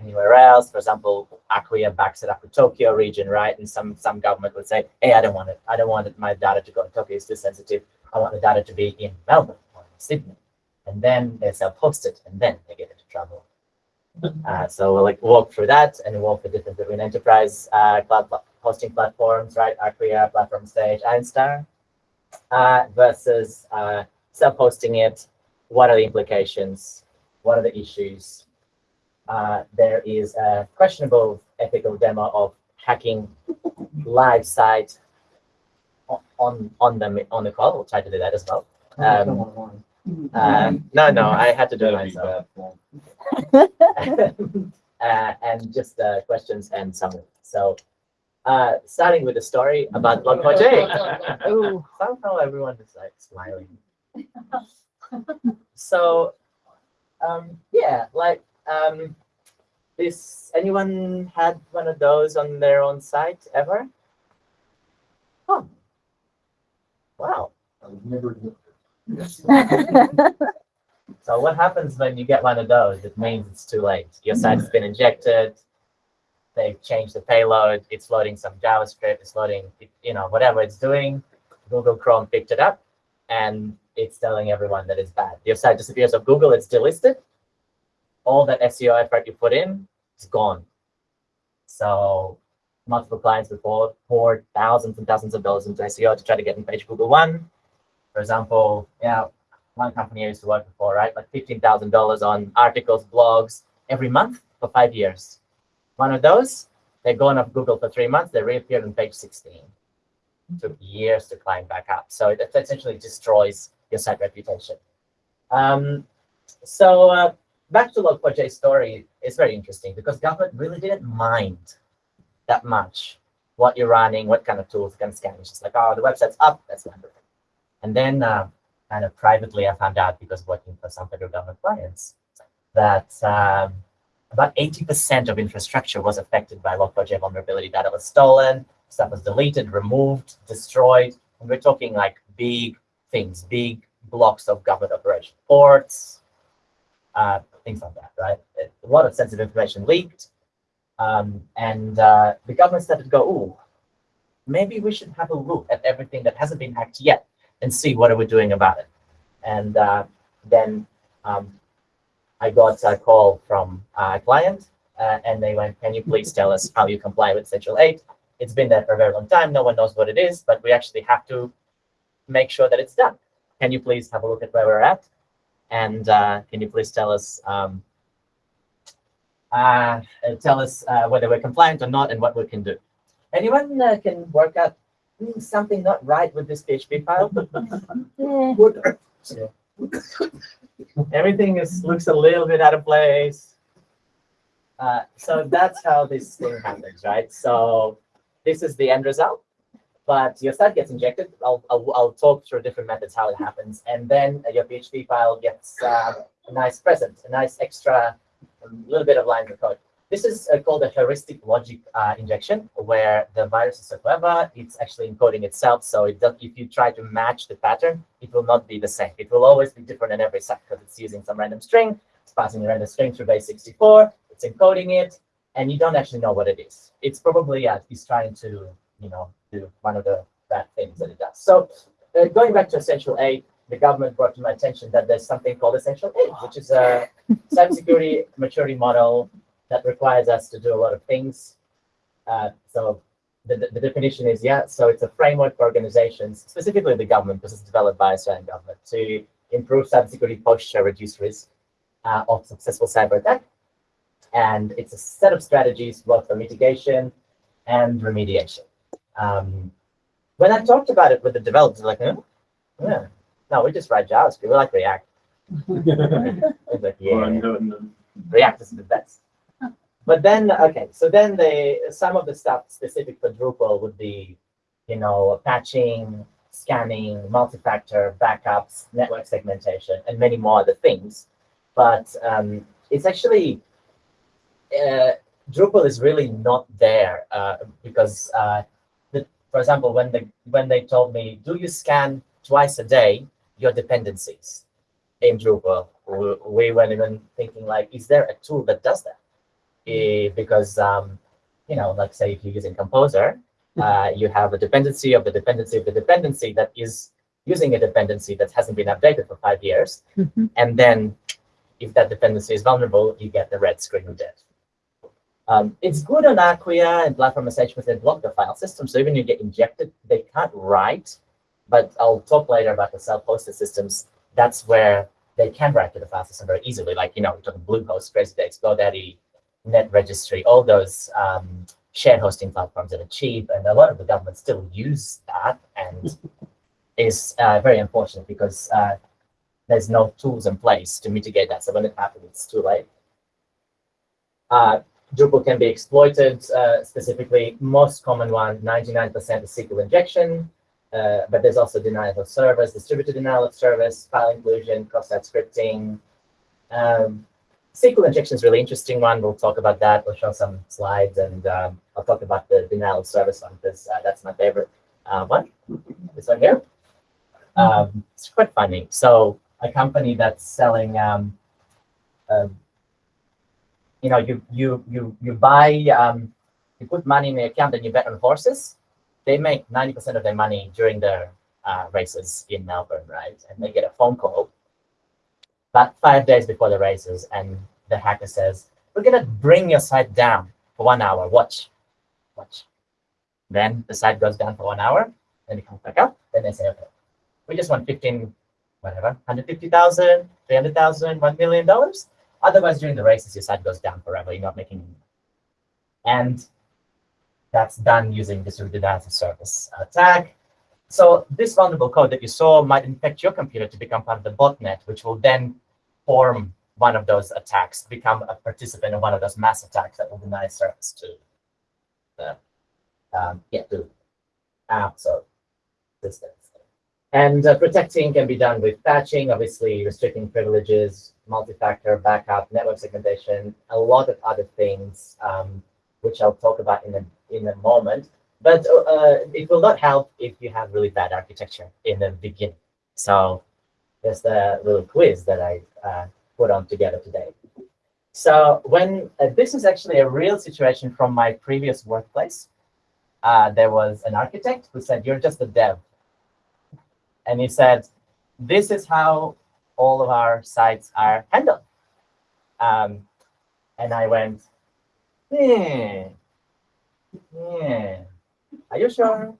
anywhere else. For example, Acquia backs it up with Tokyo region, right? And some some government would say, hey, I don't want it. I don't want my data to go to Tokyo. It's too sensitive. I want the data to be in Melbourne or in Sydney. And then they self-host it, and then they get into trouble. Uh, so we'll like walk through that and walk the difference between enterprise uh, cloud hosting platforms, right? Acquia, Platform Stage, Einstar, uh, versus uh, self-hosting it. What are the implications? What are the issues? Uh, there is a questionable ethical demo of hacking live site on on the on the call. We'll try to do that as well. Um, um, no, no, I had to do it myself. uh, and just uh, questions and summary. So, uh, starting with the story about Log4j. Somehow everyone is like smiling. so, um, yeah, like um, this. Anyone had one of those on their own site ever? Oh, wow. I've never admit So what happens when you get one of those? It means it's too late. Your site's been injected. They've changed the payload. It's loading some JavaScript. It's loading, you know, whatever it's doing. Google Chrome picked it up, and it's telling everyone that it's bad. Your site disappears off Google. It's delisted. All that SEO effort you put in is gone. So multiple clients before poured thousands and thousands of dollars into SEO to try to get in page Google One. For example, yeah, one company I used to work for, right? Like fifteen thousand dollars on articles, blogs every month for five years. One of those, they're gone off Google for three months. They reappeared on page sixteen. Took years to climb back up. So it essentially destroys your site reputation. Um, so uh, back to Log4j story is very interesting because government really didn't mind that much what you're running, what kind of tools can scan. It's just like, oh, the website's up, that's wonderful. And then uh, kind of privately, I found out because working for some federal government clients that um, about 80% of infrastructure was affected by Log4j vulnerability. Data was stolen, stuff was deleted, removed, destroyed. And we're talking like big things, big blocks of government operation, ports, uh, things like that, right? A lot of sensitive information leaked. Um, and uh, the government started to go, ooh, maybe we should have a look at everything that hasn't been hacked yet and see what are we doing about it. And uh, then um, I got a call from a client uh, and they went, can you please tell us how you comply with Essential 8? It's been there for a very long time. No one knows what it is, but we actually have to make sure that it's done. Can you please have a look at where we're at? And uh, can you please tell us um, uh, tell us uh, whether we're compliant or not and what we can do? Anyone uh, can work out hmm, something not right with this PHP file? Everything is looks a little bit out of place. Uh, so that's how this thing happens, right? So this is the end result, but your site gets injected. I'll, I'll, I'll talk through different methods how it happens. And then your PHP file gets uh, a nice present, a nice extra a little bit of lines of code. This is uh, called a heuristic logic uh, injection, where the virus is so clever, it's actually encoding itself. So it does, if you try to match the pattern, it will not be the same. It will always be different in every site because it's using some random string. It's passing a random string through base 64. It's encoding it, and you don't actually know what it is. It's probably yeah, it's trying to you know do one of the bad things that it does. So uh, going back to Essential 8, the government brought to my attention that there's something called Essential 8, which is a cybersecurity maturity model that requires us to do a lot of things. Uh, so the, the, the definition is, yeah, so it's a framework for organizations, specifically the government, because it's developed by Australian government, to improve cybersecurity posture, reduce risk uh, of successful cyber attack. And it's a set of strategies both for mitigation and remediation. Um, when I talked about it with the developers, like, huh? yeah, no, we just write JavaScript. We like React. like, yeah, React is the best. But then, okay, so then the some of the stuff specific for Drupal would be, you know, patching, scanning, multi-factor, backups, network segmentation, and many more other things. But um, it's actually, uh, Drupal is really not there uh, because, uh, the, for example, when they, when they told me, do you scan twice a day your dependencies in Drupal? We, we went even thinking like, is there a tool that does that? Eh, because um, you know, like say if you're using Composer, uh, you have a dependency of the dependency of the dependency that is using a dependency that hasn't been updated for five years. Mhm. And then if that dependency is vulnerable, you get the red screen of death. Um, it's good on Acquia and platform message because they block the file system. So even you get injected, they can't write. But I'll talk later about the self-hosted systems. That's where they can write to the file system very easily. Like, you know, we're talking Bluehost, CrazyDex, GoDaddy, Net Registry, all those um, shared hosting platforms that are cheap, and a lot of the governments still use that, and is uh, very unfortunate because uh, there's no tools in place to mitigate that. So when it happens, it's too late. Uh, Drupal can be exploited, uh, specifically most common one, 99% is SQL injection, uh, but there's also denial of service, distributed denial of service, file inclusion, cross-site scripting, um, SQL injection is really interesting one. We'll talk about that. We'll show some slides, and um, I'll talk about the denial of service one because uh, that's my favorite uh, one. This one here. Um, it's quite funny. So a company that's selling, um, um, you know, you you you you buy, um, you put money in the account and you bet on horses. They make ninety percent of their money during their uh, races in Melbourne, right? And they get a phone call about five days before the races, and the hacker says, "We're gonna bring your site down for one hour. Watch, watch." Then the site goes down for one hour, then it comes back up. Then they say, "Okay, we just want 15, whatever, 150,000, 300,000, $1 million. Otherwise, during the races, your site goes down forever. You're not making money. And that's done using distributed as a service attack. So this vulnerable code that you saw might infect your computer to become part of the botnet, which will then form one of those attacks, become a participant in one of those mass attacks that will deny service to the um, to apps. And uh, protecting can be done with patching, obviously restricting privileges, multi-factor backup, network segmentation, a lot of other things, um, which I'll talk about in a, in a moment. But uh, it will not help if you have really bad architecture in the beginning. So there's the little quiz that I uh, put on together today. So when uh, this is actually a real situation from my previous workplace, uh, there was an architect who said, you're just a dev and he said, this is how all of our sites are handled. Um, and I went, hmm, yeah, are you sure?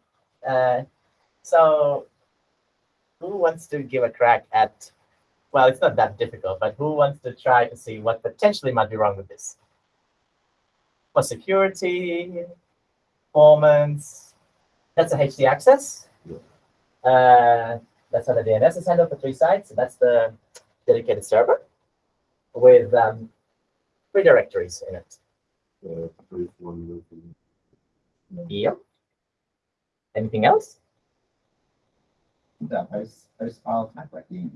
Uh, so who wants to give a crack at, well, it's not that difficult, but who wants to try to see what potentially might be wrong with this? For security, performance, that's a HT access. Uh, that's how the DNS is handled for three sites. So that's the dedicated server with um, three directories in it. Yep. Anything else? The host, host file type like the,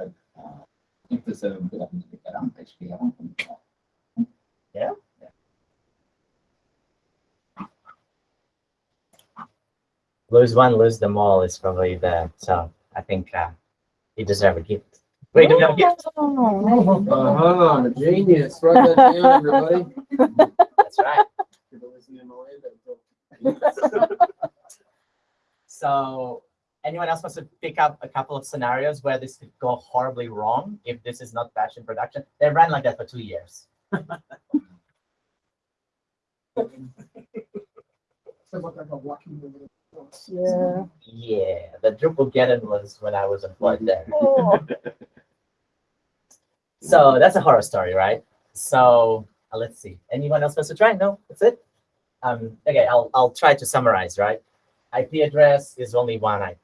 uh, if the server would happen to pick that up, HTTP. Yeah. Lose one, lose them all is probably the, so I think uh, you deserve a gift. Wait, do we have a gift? Oh, Uh-huh, genius. Write that down, everybody. That's right. So anyone else wants to pick up a couple of scenarios where this could go horribly wrong if this is not patched in production? They ran like that for two years. Sounds like I got lucky it. yeah. Yeah, the Drupalgeddon was when I was employed there. Oh, So that's a horror story, right? So uh, let's see. Anyone else wants to try? No, that's it. Um, okay, I'll I'll try to summarize, right? IP address is only one IP.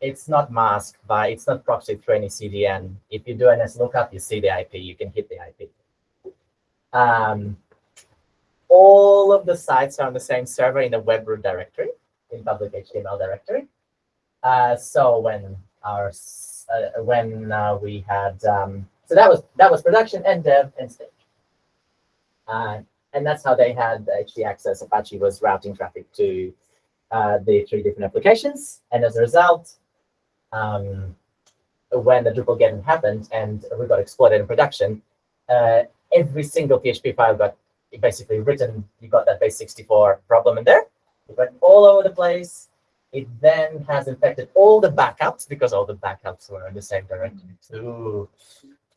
It's not masked by, it's not proxied through any CDN. If you do an lookup, you see the IP, you can hit the IP. Um, all of the sites are on the same server in the web root directory, in public HTML directory. Uh, so when our uh, when uh, we had um, so that was that was production and dev and stage. Uh, and that's how they had HT access. Apache was routing traffic to uh, the three different applications. And as a result, um, when the Drupalgeddon happened and we got exploited in production, uh, every single PHP file got basically written. You got that base 64 problem in there. It went all over the place. It then has infected all the backups because all the backups were in the same directory too.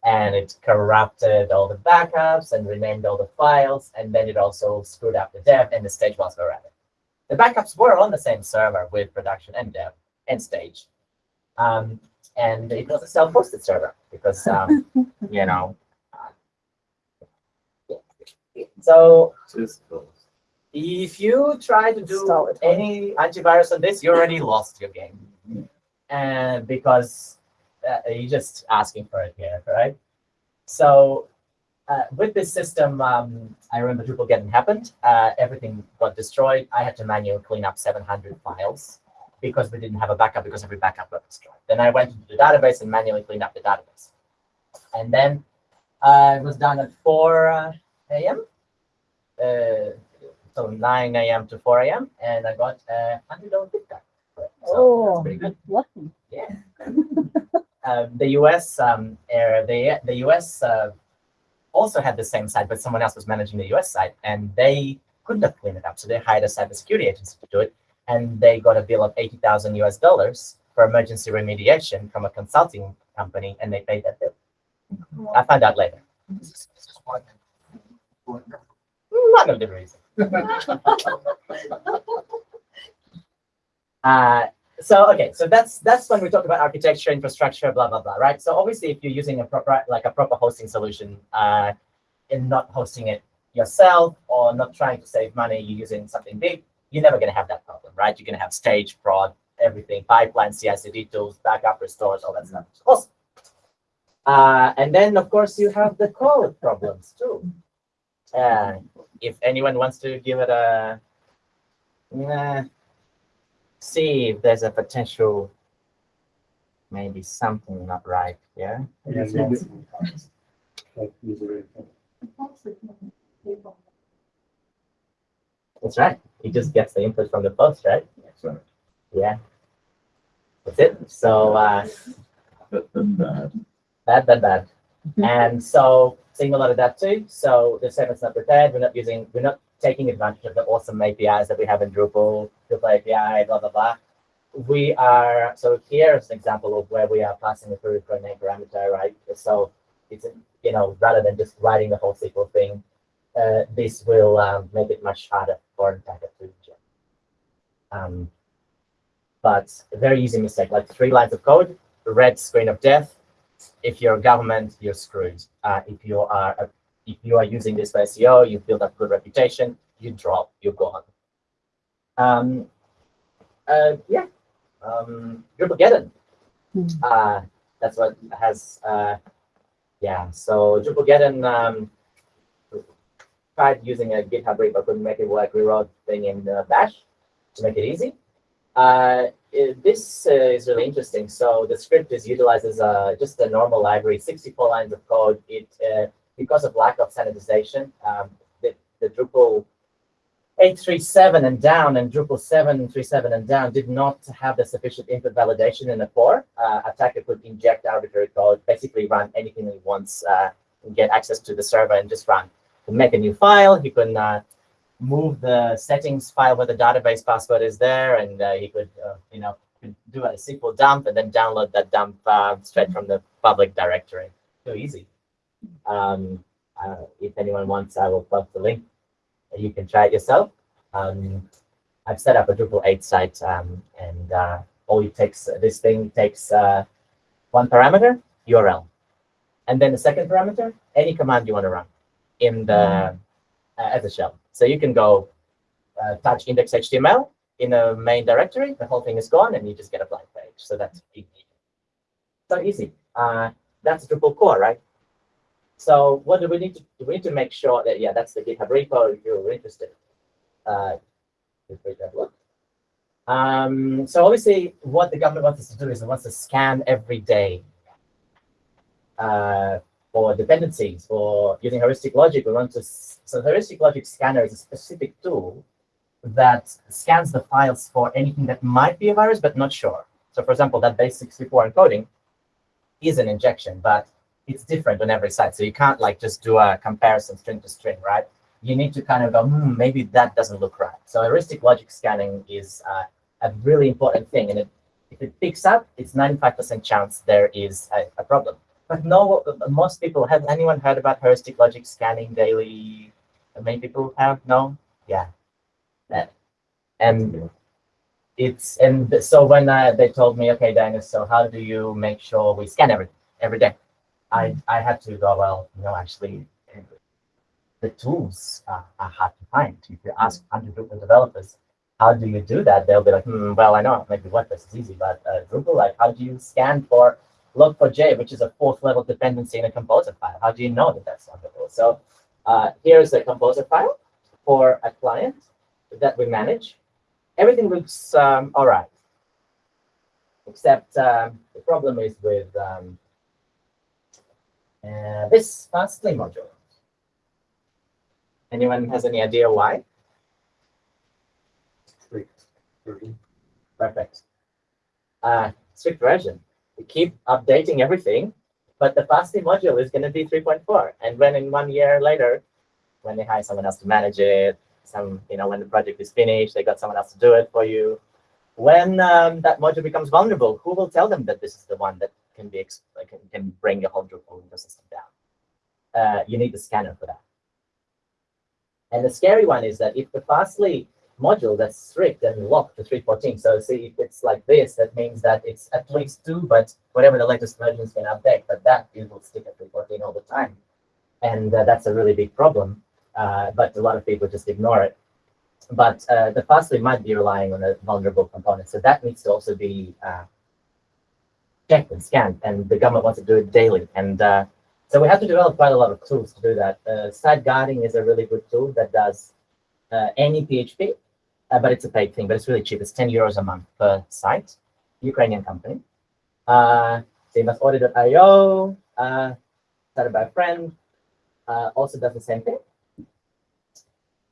And it corrupted all the backups and renamed all the files. And then it also screwed up the dev and the stage were added. The backups were on the same server with production and dev and stage. Um, and it was a self-hosted server because, um, you know, uh, so if you try to do any antivirus on this, you already lost your game. And because uh, you're just asking for it here, right? So uh, with this system, um, I remember Drupalgeddon happened. Uh, everything got destroyed. I had to manually clean up 700 files because we didn't have a backup because every backup got destroyed. Then I went into the database and manually cleaned up the database. And then uh, it was done at 4 uh, a.m. Uh, so 9 a.m. to 4 a.m. And I got a $100 gift card. So Oh, that's pretty good. lucky. Yeah. um, the US, um, uh, the the US uh, also had the same site, but someone else was managing the US site, and they couldn't have cleaned it up, so they hired a cybersecurity agency to do it, and they got a bill of eighty thousand US dollars for emergency remediation from a consulting company, and they paid that bill. I found out later. One of the reasons. Uh, so okay, so that's that's when we talk about architecture, infrastructure, blah blah blah, right? So obviously, if you're using a proper like a proper hosting solution, uh, and not hosting it yourself or not trying to save money, you're using something big, you're never gonna have that problem, right? You're gonna have stage, prod, everything, pipeline, CI/CD tools, backup, restores, all that stuff. Awesome. Uh, and then of course you have the code problems too. Uh, if anyone wants to give it a, nah, see if there's a potential, maybe something not right, yeah? Yes, yes. Like user interface. That's right. He just gets the input from the post, right? So, Yeah. That's it. So uh, but, but, uh, bad, bad, bad. And so seeing a lot of that too. So the segment's not prepared. We're not using, we're not taking advantage of the awesome APIs that we have in Drupal, Drupal API, blah, blah, blah. We are, so here's an example of where we are passing a query for a name parameter, right? So it's, you know, rather than just writing the whole SQL thing, uh, this will um, make it much harder for an attacker to inject. Um, but a very easy mistake, like three lines of code, red screen of death. If you're a government, you're screwed. Uh, if you are a, if you are using this for SEO, you build up good reputation, you drop, you're gone. Um, uh, yeah, um, Drupalgeddon. Hmm. Uh, that's what has, uh, yeah, so Drupalgeddon um, tried using a GitHub repo, couldn't make it work. We wrote thing in uh, Bash to make it easy. Uh, it- this uh, is really interesting. So the script is utilizes uh, just a normal library, 64 lines of code. It uh, because of lack of sanitization, um, the, the Drupal 837 and down and Drupal 737 and down did not have the sufficient input validation in the core. Uh, attacker could inject arbitrary code, basically run anything he wants, uh, and get access to the server and just run. Make a new file. He could uh, move the settings file where the database password is there, and uh, he could, uh, you know, do a SQL dump and then download that dump straight from the public directory. So easy. Um, uh, if anyone wants, I will post the link. You can try it yourself. Um, I've set up a Drupal 8 site, um, and uh, all it takes, this thing takes uh, one parameter, URL, and then the second parameter, any command you want to run in the uh, as a shell. So you can go uh, touch index.html in a main directory, the whole thing is gone, and you just get a blank page. So that's easy. So easy. Uh, that's Drupal core, right? So what do we need to do? We need to make sure that yeah, that's the GitHub repo if you're interested. Uh. Um, so obviously, what the government wants us to do is it wants to scan every day uh, for dependencies, for using heuristic logic. We want to so heuristic logic scanner is a specific tool that scans the files for anything that might be a virus but not sure. So for example, that base 64 encoding is an injection, but it's different on every site. So you can't like just do a comparison string to string, right? You need to kind of go, hmm, maybe that doesn't look right. So heuristic logic scanning is uh, a really important thing. And it, if it picks up, it's 95% chance there is a, a problem. But no, most people have anyone heard about heuristic logic scanning daily? Many people have, no? Yeah. And it's, and so when uh, they told me, okay, Dennis, so how do you make sure we scan every, every day? I, I had to go, well, no, actually, the tools are, are hard to find. If you ask 100 Drupal developers, how do you do that? They'll be like, hmm, well, I know maybe WordPress is easy, but uh, Drupal, like, how do you scan for log4j, which is a fourth level dependency in a composer file? How do you know that that's loggable? So uh, here's a composer file for a client that we manage. Everything looks um, all right, except um, the problem is with um, uh, this fastly module. Anyone has any idea why? version. Perfect. uh, strict version. We keep updating everything, but the Fastly module is going to be 3.4. And when in one year later, when they hire someone else to manage it, some, you know, when the project is finished, they got someone else to do it for you. When um, that module becomes vulnerable, who will tell them that this is the one that can be can, can bring your whole Drupal window system down? Uh, you need the scanner for that. And the scary one is that if the Fastly module that's strict and locked to 314, so see if it's like this, that means that it's at least two, but whatever the latest versions can update, but that it will stick at 314 all the time. And uh, that's a really big problem. Uh, but a lot of people just ignore it. But uh, the Fastly might be relying on a vulnerable component, so that needs to also be uh, checked and scanned, and the government wants to do it daily. And uh, so we have to develop quite a lot of tools to do that. Uh, SiteGuarding is a really good tool that does uh, any PHP, uh, but it's a paid thing, but it's really cheap. It's 10 euros a month per site, Ukrainian company. Uh, same as audit.io, uh, started by a friend, uh, also does the same thing.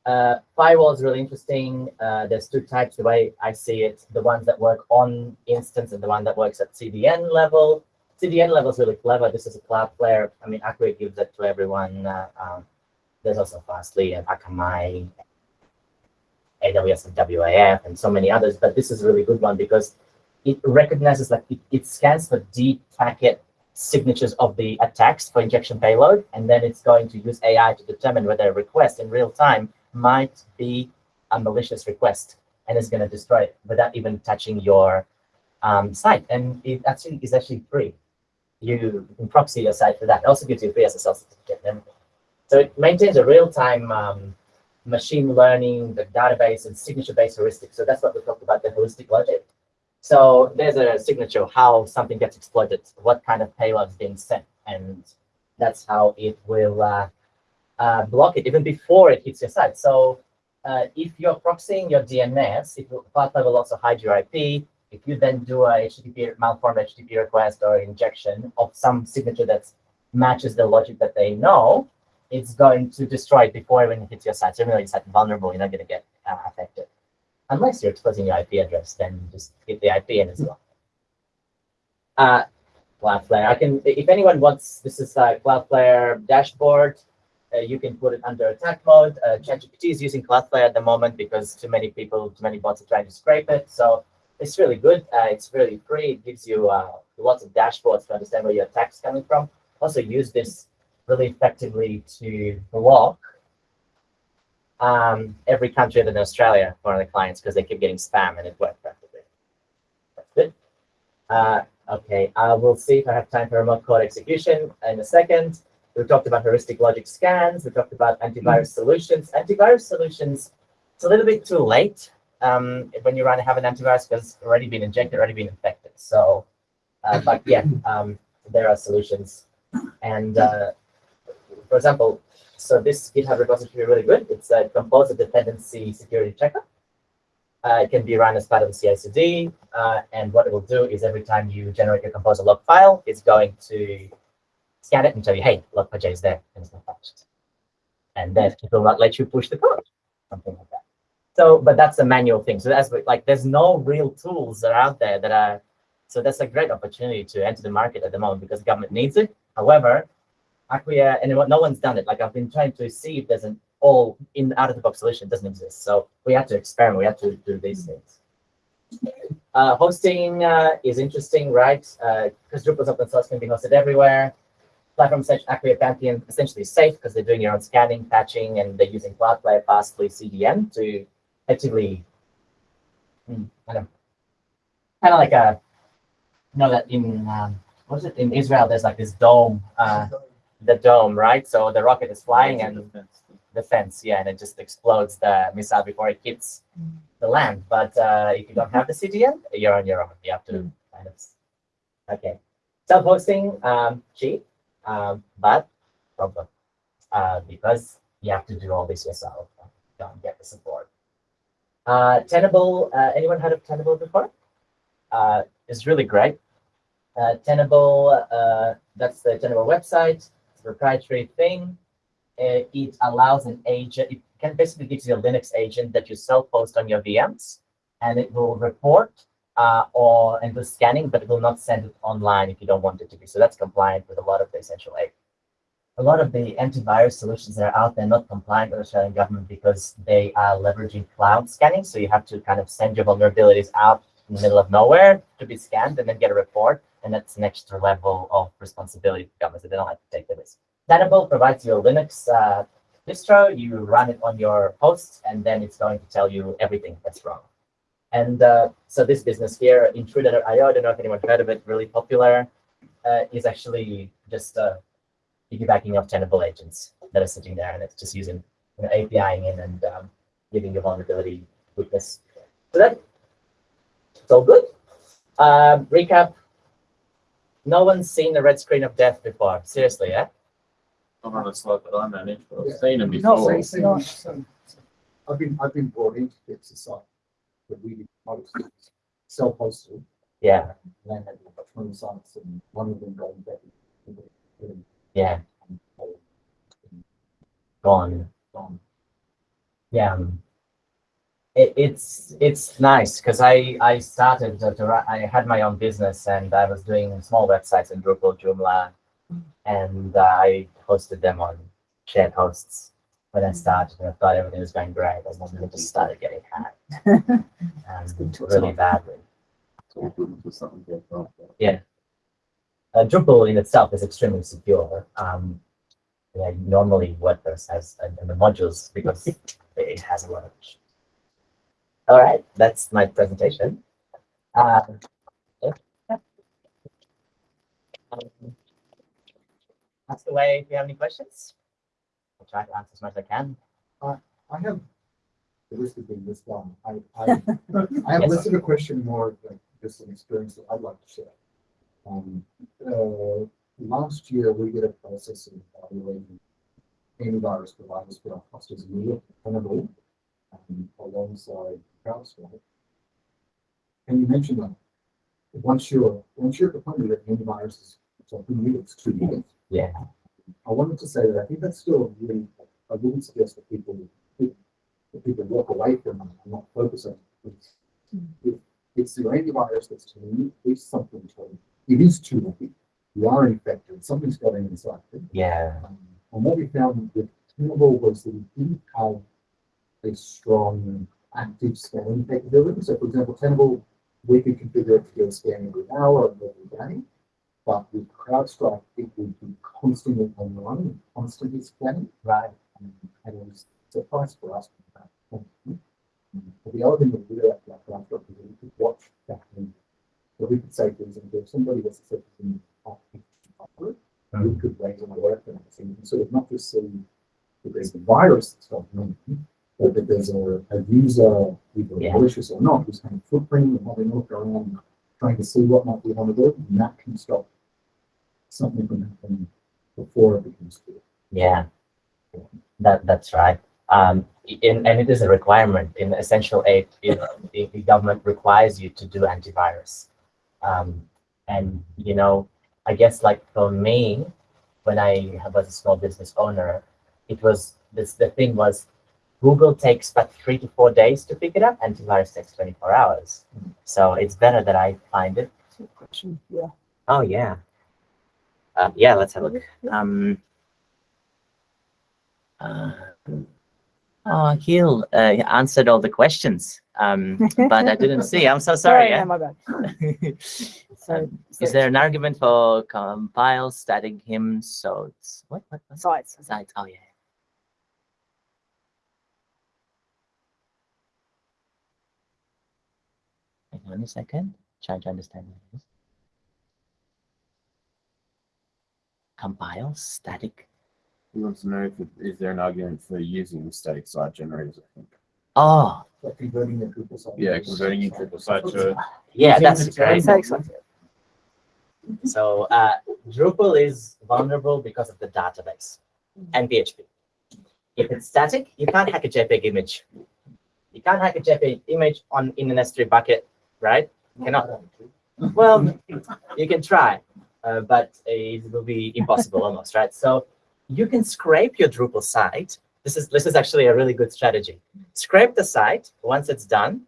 Uh, firewall is really interesting. Uh, there's two types, the way I see it, the ones that work on instance and the one that works at CDN level. CDN level is really clever. This is a Cloudflare. I mean, Acquia gives it to everyone. Uh, um, there's also Fastly and Akamai, AWS and WAF, and so many others. But this is a really good one because it recognizes, like, it, it scans for deep packet signatures of the attacks for injection payload, and then it's going to use AI to determine whether a request in real time might be a malicious request, and it's going to destroy it without even touching your um, site. And it actually is actually free. You can proxy your site for that. It also gives you free SSL certificate. So it maintains a real-time um, machine learning, the database, and signature-based heuristics. So that's what we talked about, the heuristic logic. So there's a signature how something gets exploited, what kind of payload is being sent, and that's how it will uh, uh, block it even before it hits your site. So uh, if you're proxying your DNS, if will also hide your IP. If you then do a HTTP malformed HTTP request or injection of some signature that matches the logic that they know, it's going to destroy it before even it hits your site. So even though your site is vulnerable, you're not going to get uh, affected. Unless you're exposing your IP address, then just hit the IP in as well. Uh, Cloudflare. I can, if anyone wants, this is a Cloudflare dashboard. Uh, you can put it under attack mode. Uh, ChatGPT is using Cloudflare at the moment because too many people, too many bots are trying to scrape it. So it's really good. Uh, it's really free. It gives you uh, lots of dashboards to understand where your attack's coming from. Also use this really effectively to block um, every country other than Australia for the clients because they keep getting spam and it worked perfectly. That's good. Uh, okay, I will see if I have time for remote code execution in a second. We talked about heuristic logic scans. We talked about antivirus solutions. Antivirus solutions, it's a little bit too late um, when you run have an antivirus because it's already been injected, already been infected. So, uh, but yeah, um, there are solutions. And uh, for example, so this GitHub repository is really good. It's a composer dependency security checker. Uh, it can be run as part of the CI/CD, uh, and what it will do is every time you generate your composer log file, it's going to scan it and tell you, hey, log.js is there, and it's not touched. And then it will not let you push the code, something like that. So, but that's a manual thing. So that's like, there's no real tools that are out there that are, so that's a great opportunity to enter the market at the moment because the government needs it. However, Acquia, and no one's done it. Like I've been trying to see if there's an all in out of the box solution. Doesn't exist. So we have to experiment. We have to do these things. Uh, hosting uh, is interesting, right? Because uh, Drupal's open source can be hosted everywhere. Platforms such Acquia Pantheon essentially safe because they're doing your own scanning, patching, and they're using Cloudflare Fastly CDN to effectively, hmm, I don't kind of like a, you know that in um, what is it in Israel? There's like this dome. Uh, the dome, right? So the rocket is flying and the fence, yeah, and it just explodes the missile before it hits the land. But uh, if you don't have the CDN, you're on your own. You have to kind of, okay. Self-hosting, um, cheap, um, but problem uh, because you have to do all this yourself. You don't get the support. Uh, Tenable, uh, anyone heard of Tenable before? Uh, it's really great. Uh, Tenable, uh, that's the Tenable website proprietary thing. Uh, it allows an agent, it can basically give you a Linux agent that you self-host on your VMs, and it will report uh, or and do scanning, but it will not send it online if you don't want it to be. So that's compliant with a lot of the essential eight. A lot of the antivirus solutions that are out there are not compliant with the Australian government because they are leveraging cloud scanning. So you have to kind of send your vulnerabilities out in the middle of nowhere to be scanned and then get a report. And that's an extra level of responsibility for government. So they don't have to take the risk. Tenable provides you a Linux uh, distro, you run it on your host, and then it's going to tell you everything that's wrong. And uh, so this business here, Intruder.io, I don't know if anyone heard of it, really popular, uh, is actually just uh, piggybacking off Tenable agents that are sitting there, and it's just using you know, APIing in and um, giving you vulnerability weakness. So that it's all good. Um, recap. No one's seen the red screen of death before. Seriously, yeah? Not on a slide that I managed, but Yeah. I've seen them No, before. sorry. So- so- so- I've been, I've been brought into fix the site, but we, self-hosted, Yeah, land had about twenty sites and one of them going back. yeah, gone. Gone. Yeah. um, It, it's it's nice because I I started to, to I had my own business and I was doing small websites in Drupal, Joomla, and uh, I hosted them on shared hosts when I started. And I thought everything was going great, and then it just started getting hacked, and really badly. Uh, Drupal in itself is extremely secure. Um, yeah, normally WordPress has uh, the modules because it has a lot of. All right, that's my presentation. Uh. Um, Ask away if you have any questions. I'll try to answer as much as I can. I have, the list has been this long. I, I, I have Yes. listed a question more like just an experience that I'd like to share. Um, uh, last year, we did a process of evaluating antivirus providers for our clusters in Europe, Tenable, um, alongside CrowdStrike. And you mentioned that once you're, once you're at the point where antivirus is something new, it's two years. Yeah. I wanted to say that I think that's still really, I wouldn't suggest that people, that people walk away from it and not focus on it. It's- it- It's the antivirus that's telling you, it's something telling you, it is too late. You are infected, something's got inside. it. Yeah. Um, And what we found with Tenable was that we didn't have a strong active scanning capability. So for example, Tenable, we could configure it to do a scan every hour or every day. But with CrowdStrike, it would be constantly online and constantly scanning. Right. Um, And it was a price for us. Um, But the other thing that we did at CrowdStrike is that we could watch that. and So we could say, for example, if somebody was successful in we could raise an alert and everything, and sort of not just see that there's a virus that's going on, that there's a, a user, either Yeah. malicious or not, who's kind of footprinting and having a look around, trying to see what might be vulnerable, and that can stop something from happening before it becomes clear. Yeah, that that's right. Um, in, and it is a requirement in Essential Eight. You know, the, the government requires you to do antivirus. Um, and you know, I guess like for me, when I was a small business owner, it was this. The thing was, Google takes about three to four days to pick it up. and Antivirus takes twenty four hours. So it's better that I find it. Question, yeah. Oh yeah. Uh, yeah, let's have a look. Um, uh, oh, Gil uh, answered all the questions, um, but I didn't see. I'm so sorry. yeah, yeah. my bad. So, Is there an argument for compile static hymns? So it's what? What? what? sites? Sites. Oh yeah. Hang on a second. Trying to understand what it is. Compile static. He wants to know if, it- is there an argument for using static site generators, I think. Oh, Like converting it to a site. Yeah, converting into a site to yeah, that's the great. So uh, Drupal is vulnerable because of the database and PHP. If it's static, you can't hack a JPEG image. You can't hack a JPEG image on in an S3 bucket, right? Cannot. Well, you can try, uh, but it will be impossible almost, right? So you can scrape your Drupal site. This is this is actually a really good strategy. Scrape the site once it's done,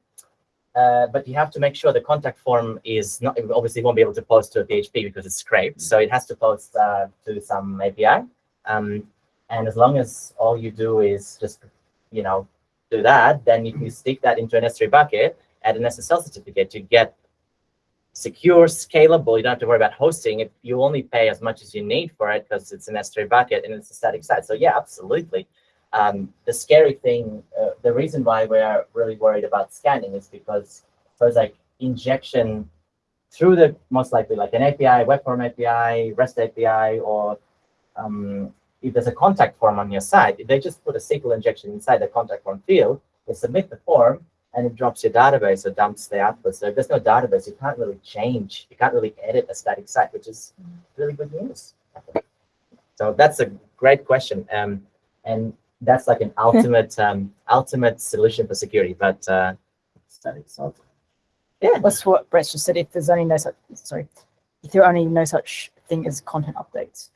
uh, but you have to make sure the contact form is not obviously won't be able to post to a PHP because it's scraped. So it has to post uh, to some API. Um, and as long as all you do is just, you know, do that, then if you stick that into an S3 bucket, add an SSL certificate, you get secure, scalable. You don't have to worry about hosting it. You only pay as much as you need for it because it's an S3 bucket and it's a static site. So yeah, absolutely. Um, the scary thing, uh, the reason why we are really worried about scanning is because there's like injection through the most likely like an API, web form API, REST API, or um, if there's a contact form on your site, if they just put a SQL injection inside the contact form field, they submit the form, and it drops your database or dumps the output. So if there's no database, you can't really change, you can't really edit a static site, which is really good news. So that's a great question. Um, and that's like an ultimate um, ultimate solution for security. But uh, static site. Yeah. That's what Brett just said. If there's only no such, sorry, if there are only no such thing as content updates.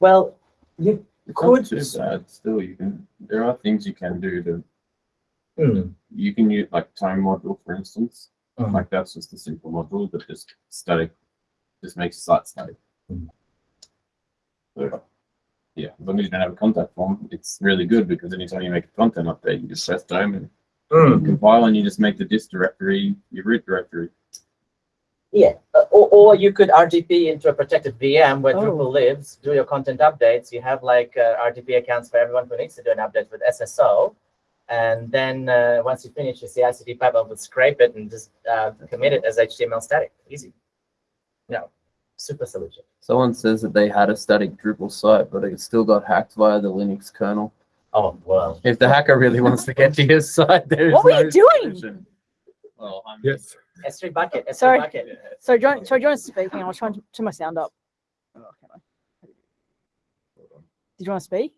Well, you It's not could. too bad. Still, you can. There are things you can do to. Hmm. You can use like Tome module, for instance. Mhm. Like that's just a simple module that just static, just makes the site static. Mhm. So, yeah, as long as you don't have a contact form, it's really good because anytime you make a content update, you just press Tome and Hmm. compile and you just make the dist directory your root directory. Yeah, uh, or, or you could RDP into a protected VM where Oh. Drupal lives, do your content updates. You have like uh, RDP accounts for everyone who needs to do an update with SSO. And then uh, once you finish your CI/CD pipeline, will scrape it and just uh, commit it as HTML static. Easy. No, super solution. Someone says that they had a static Drupal site, but it still got hacked via the Linux kernel. Oh, well. If the hacker really wants to get to your site, there is What were no you doing? solution. Well, I'm Yes. S3 bucket, S3 Sorry. bucket. So John, so John's speaking. I was trying to turn my sound up. Oh, can I? Did you want to speak?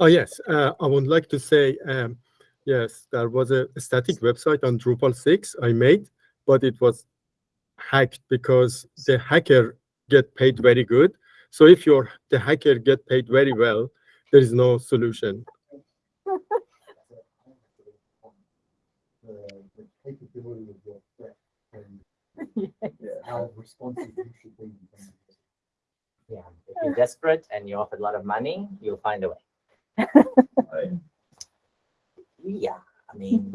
Oh, yes. Uh, I would like to say, um, yes, there was a static website on Drupal 6 I made, but it was hacked because the hacker get paid very good. So if you're the hacker get paid very well, there is no solution. The, the capability of your threat and how responsive you should be. Yeah, if you're desperate and you offered a lot of money, you'll find a way. Yeah, I mean,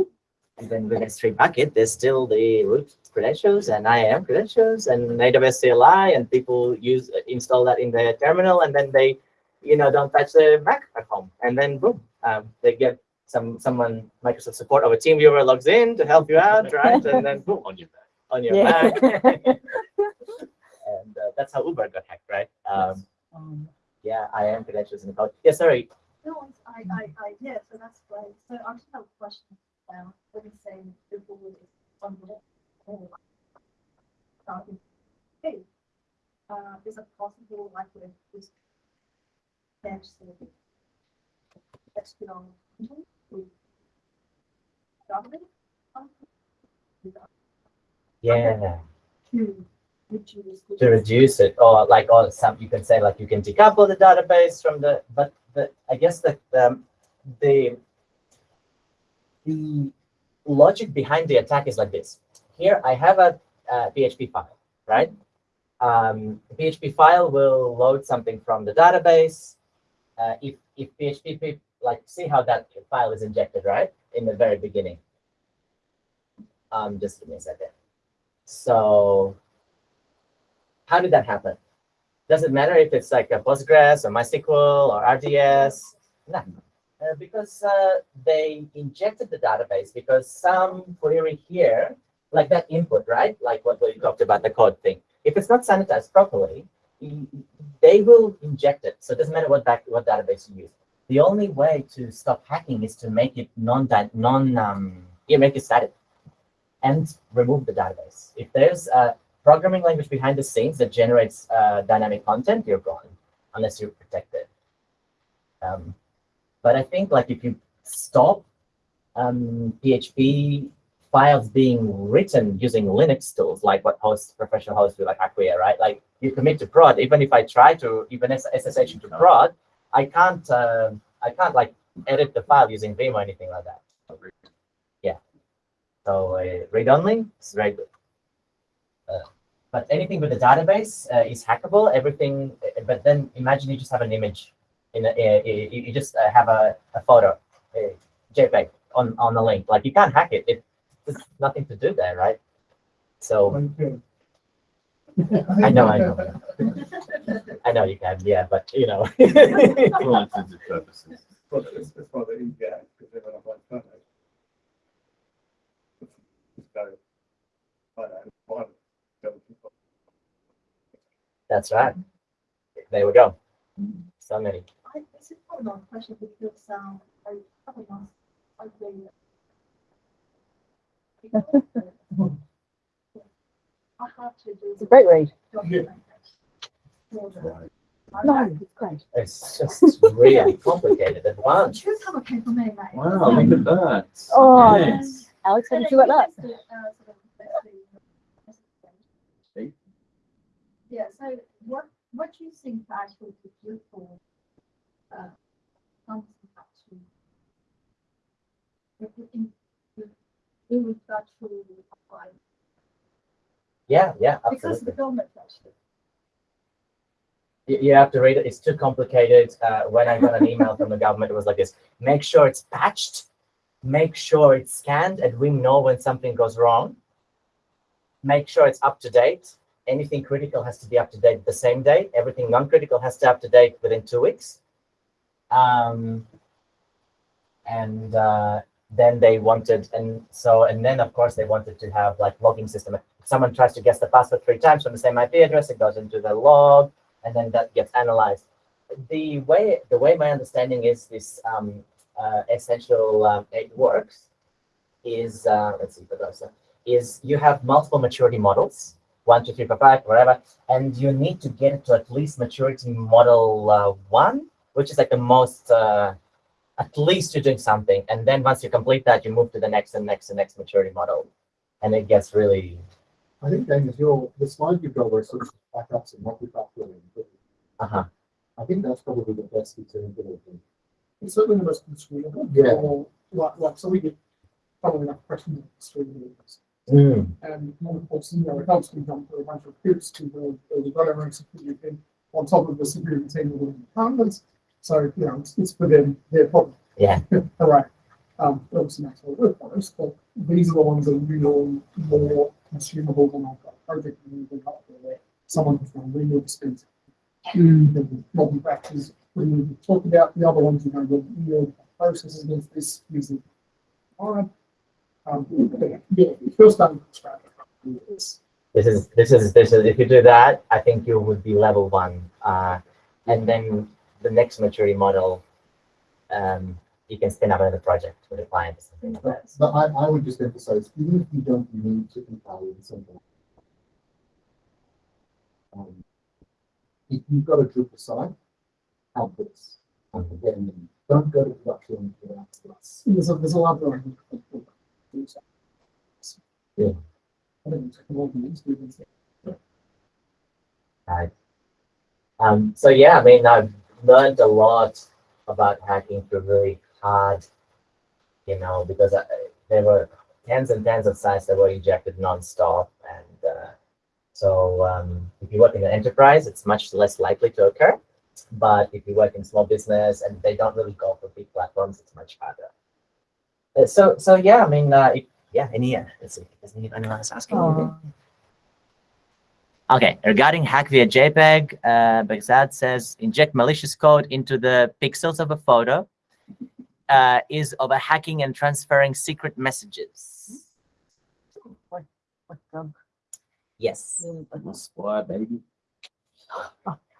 even with S3 bucket, there's still the root credentials and IAM credentials and AWS CLI, and people use install that in their terminal, and then they, you know, don't touch the Mac at home, and then boom, um, they get some someone Microsoft support or a TeamViewer logs in to help you out, right? And then boom, on your Mac, on your Yeah. Mac. and uh, that's how Uber got hacked, right? Um, Um, yeah, IAM credentials in the cloud. Yeah, sorry. No, I, I, I, yeah, so that's great. So I just have a question. Um, when you say Drupal is on the whole, starting, hey, uh, is it possible like with this serving? That's good on, with government? Yeah, To reduce. to reduce it, or like, or some you can say like you can decouple the database from the, but I guess um, the the logic behind the attack is like this. Here I have a, uh PHP file, right? Um, the PHP file will load something from the database. Uh, if if PHP like see how that file is injected, right, in the very beginning. Um, just give me a second. So how did that happen? Does it matter if it's like a Postgres or MySQL or RDS? No, uh, because uh, they injected the database because some query here, like that input, right? Like what we talked about the code thing. If it's not sanitized properly, they will inject it. So it doesn't matter what back what database you use. The only way to stop hacking is to make it non non um yeah make it static and remove the database. If there's a programming language behind the scenes that generates uh, dynamic content, you're gone unless you protect it. Um, but I think like if you stop um, PHP files being written using Linux tools, like what hosts, professional hosts do, like Acquia, right? Like you commit to prod, even if I try to even SSH into prod, I can't, uh, I can't like edit the file using Vim or anything like that. Yeah. So uh, read-only is very good. But anything with a database uh, is hackable. Everything, but then imagine you just have an image in a, uh, you, you just uh, have a, a photo, a JPEG on on the link. Like you can't hack it. It there's nothing to do there, right? So I know, I know, I know you can, yeah, but you know. For all intents and purposes. Well, it's, it's not that easy, yeah, because they're not like photos. Just go, I don't know, find it, go to- That's right. There we go. So many. I, this is probably not a question because, um, I probably not, I agree. I have to do. It's a great read. documentation. No, it's great. It's just really complicated at once. Too complicated for me, mate. Wow, look at that. Oh, Yes. Alex, how did you like that? Let's do, uh, sort of, let's do- See? Yeah, so what, what do you think actually do for, uh, actually? If we in, in regard to, Yeah, yeah, because the absolutely. government actually. You, you have to read it. It's too complicated. Uh, when I got an email from the government, it was like this: make sure it's patched, make sure it's scanned, and we know when something goes wrong. Make sure it's up to date. Anything critical has to be up to date the same day. Everything non-critical has to up to date within two weeks. Um, and uh, then they wanted, and so, and then of course they wanted to have like logging system. If someone tries to guess the password three times from the same IP address, it goes into the log, and then that gets analyzed. The way the way my understanding is this um, uh, essential um, it works is uh, let's see uh, is you have multiple maturity models one two three four five whatever and you need to get it to at least maturity model uh, one which is like the most uh, at least you're doing something and then once you complete that you move to the next and next and next maturity model and it gets really I think, Daniel, your, the slide you've got where it sort of backups and multi-factoring, uh-huh I think that's probably the best example of it. It's certainly the most consumable. Yeah. Or, Like, like, so we get following up questions through the Mm. and of course, you know, it helps me jump through a bunch of hoops to build, build a better own security team on top of the security team within the departments. So, you know, it's, it's for them, their problem. Yeah. All right. Um, obviously makes a lot of work for us, but these are the ones that are really more consumable than I've got a project moving up there where someone has done spent huge and multi factors. When we talk about the other ones, you know, the real processes against this using time. Um, yeah, if you're starting from scratch. it's- this is this is this is if you do that i think you would be level one uh, and then the next maturity model um, you can spin up another project with a client or something like that But I, I would just emphasize, even if you don't need to compile in something. Um, if you've got a Drupal site, have this. And again, don't go to production without this. There's a, there's a lot of. Yeah. Right. Um, so yeah, I mean, I've learned a lot about hacking through really hard, you know, because I, there were tens and tens of sites that were ejected nonstop, and uh, so um, if you work in an enterprise, it's much less likely to occur. But if you work in small business and they don't really go for big platforms, it's much harder. So so yeah, I mean, uh, yeah, any uh, let's see, is anyone else asking? anything? Okay, regarding hack via JPEG, uh, Baghdad says inject malicious code into the pixels of a photo uh, is of a hacking and transferring secret messages. Like, um, Yes. I've Spy, baby.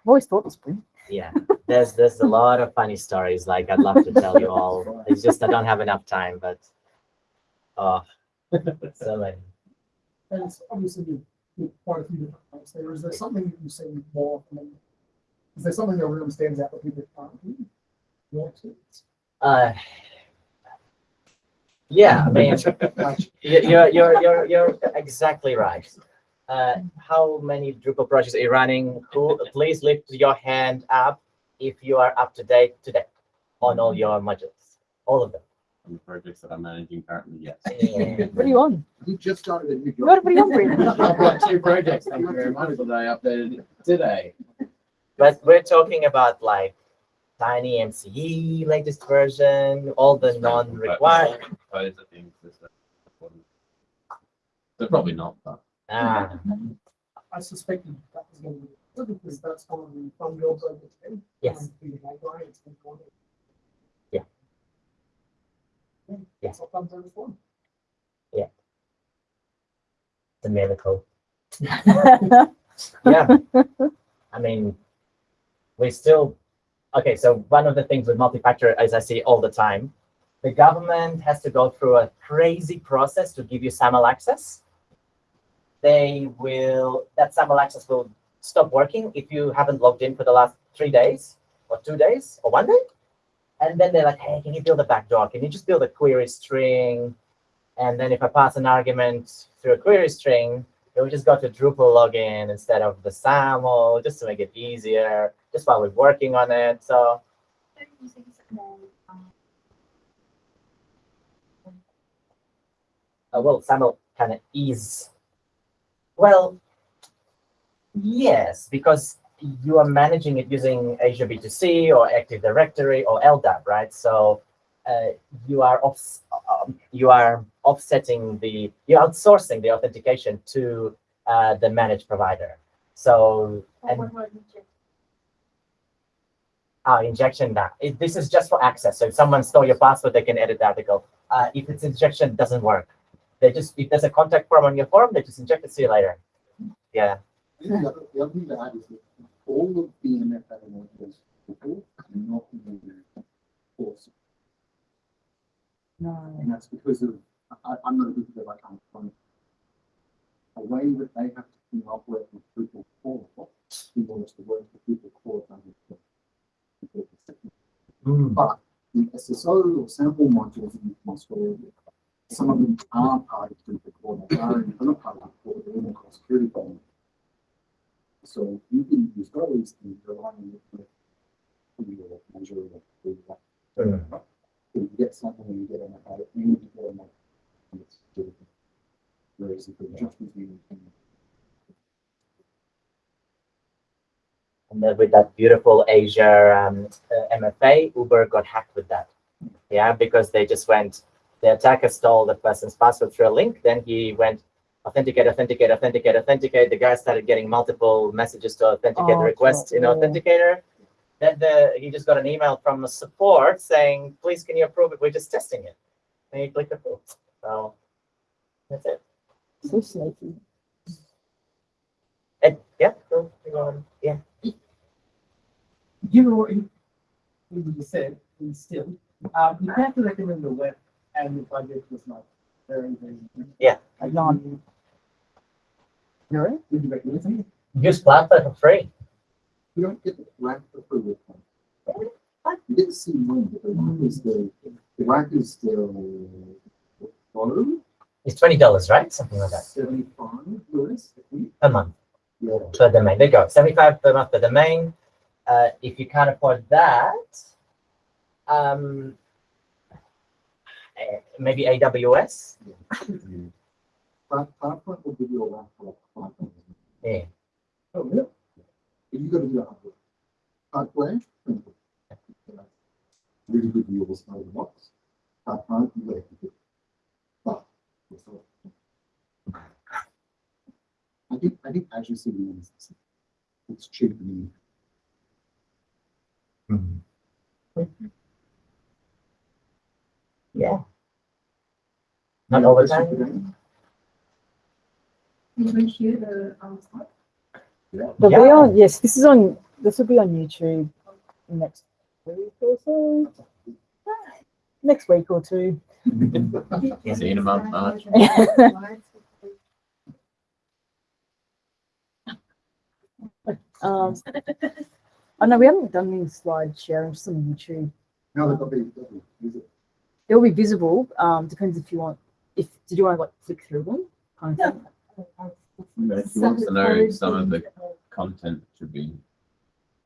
always thought it was Yeah. There's there's a lot of funny stories. Like I'd love to tell you all. It's just I don't have enough time, but oh, so many. And it's obviously you- you quite a few different things there. Is there something that you see more often? Is there something that really stands out that people can't do? Experience? Uh, yeah, I mean, you're you're you're you're exactly right. Uh, how many Drupal projects are you running? Who, please lift your hand up if you are up to date today on all your modules, all of them. on the projects that I'm managing currently, yes. Yeah. What are you on? You just started a new job. What, what are you on, Brandon? I've got two projects, thank you very much, that I updated today. But we're talking about like TinyMCE latest version, all the non-required. Those are things that are important. They're probably not, but. Ah, I suspected that was going to be, good because that's one of the fun jobs over there. yes, being a library, it's been going. Yeah. Yeah, Yeah. That's what comes over for. miracle. Yeah. I mean, we still, okay, so one of the things with multi-factor, as I see all the time, the government has to go through a crazy process to give you SAML access. They will, that SAML access will stop working if you haven't logged in for the last three days or two days or one day. And then they're like, hey, can you build a backdoor? Can you just build a query string? And then if I pass an argument through a query string, it will just go to Drupal login instead of the SAML, just to make it easier, just while we're working on it. So uh, well, SAML kind of is, well, yes, because you are managing it using Azure B2C or Active Directory or LDAP, right? So uh, you are off, um, you are offsetting the, you're outsourcing the authentication to uh, the managed provider. So and uh, injection that this is just for access. So if someone stole your password, they can edit the article. Uh, if it's injection, it doesn't work. They just if there's a contact form on your form, they just inject it. See you later. Yeah. The other, the other thing to add is that all of the MFA modules people are not in the course. No. And that's because of, I, I'm not a good dev, I can't find a way that they have to come up with with Drupal core in order to work with Drupal core. Hmm. But the SSO or SAML modules in Australia, some of them are part of Drupal core, they are in part of the core, they're in the core security problem. So you can use those on it for for your measure of the that. So you get something and you get an about it, you get a more. it's Drupal. Whereas if it's just between. And then with that beautiful Azure um, uh, MFA, Uber got hacked with that. Yeah, because they just went, the attacker stole the person's password through a link. Then he went authenticate, authenticate, authenticate, authenticate. The guy started getting multiple messages to authenticate Oh, the request in. Authenticator. Then the he just got an email from the support saying, please, can you approve it? We're just testing it. And he clicked approve. So that's it. So sneaky. And yeah, so, go on. yeah. given what you, you said, and still, um, you have to recommend the web and the budget was not very, very. Like none. Would you recommend something? Use Plantly for free. You don't get the rack for free with. You get to see one, but the rack is the, the rack is the. Follow, It's twenty dollars, right? Something like that seventy-five US, I think. a month. Yeah. per domain. There you go. Seventy-five per month per domain. Uh, if you can't afford that, um, eh, maybe AWS. But PowerPoint will give you a rack for like five dollars. Yeah. Oh, yeah. If you gotta do hardware. Hardware. Really good deals out of the box. Hardware, you gotta keep it. But. it's all- I think, I think Azure CDN is, it's cheap mm-hmm. and Yeah. Not all the time. You will share the, um, slide? But Yeah. we are, yes, this is on, this will be on YouTube next week or so. Next week or two. See you in a month, March. Um, oh no, we haven't done any slide sharing, just on YouTube. No, they'll be, they'll be, use it. They'll be visible, um, depends if you want, if, did you want to like flick through them? Kind of thing? If you want to know some of the content should be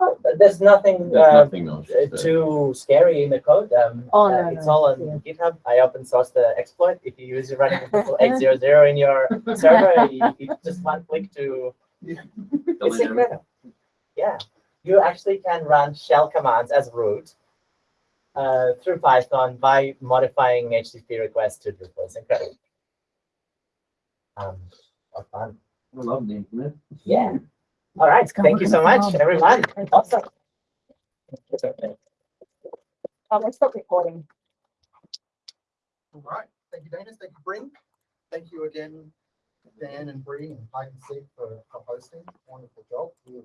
Oh, There's nothing, There's uh, nothing else. uh, to too scary in the code. Um, Oh, uh, no, it's no, all on yeah. GitHub. I open source the exploit. If you use it running eight zero zero in your server, you, you just one click to. It's incredible. Yeah, you actually can run shell commands as root uh, through Python by modifying HTTP requests to Drupal. It's incredible. Um, what fun. I love the internet. Yeah. All right. Thank you so much, everyone. Awesome. Um, let's stop recording. All right, thank you, Dana, thank you, Bryn. Thank you again, Dan and Bree and Hide and Seek for for hosting, wonderful job. We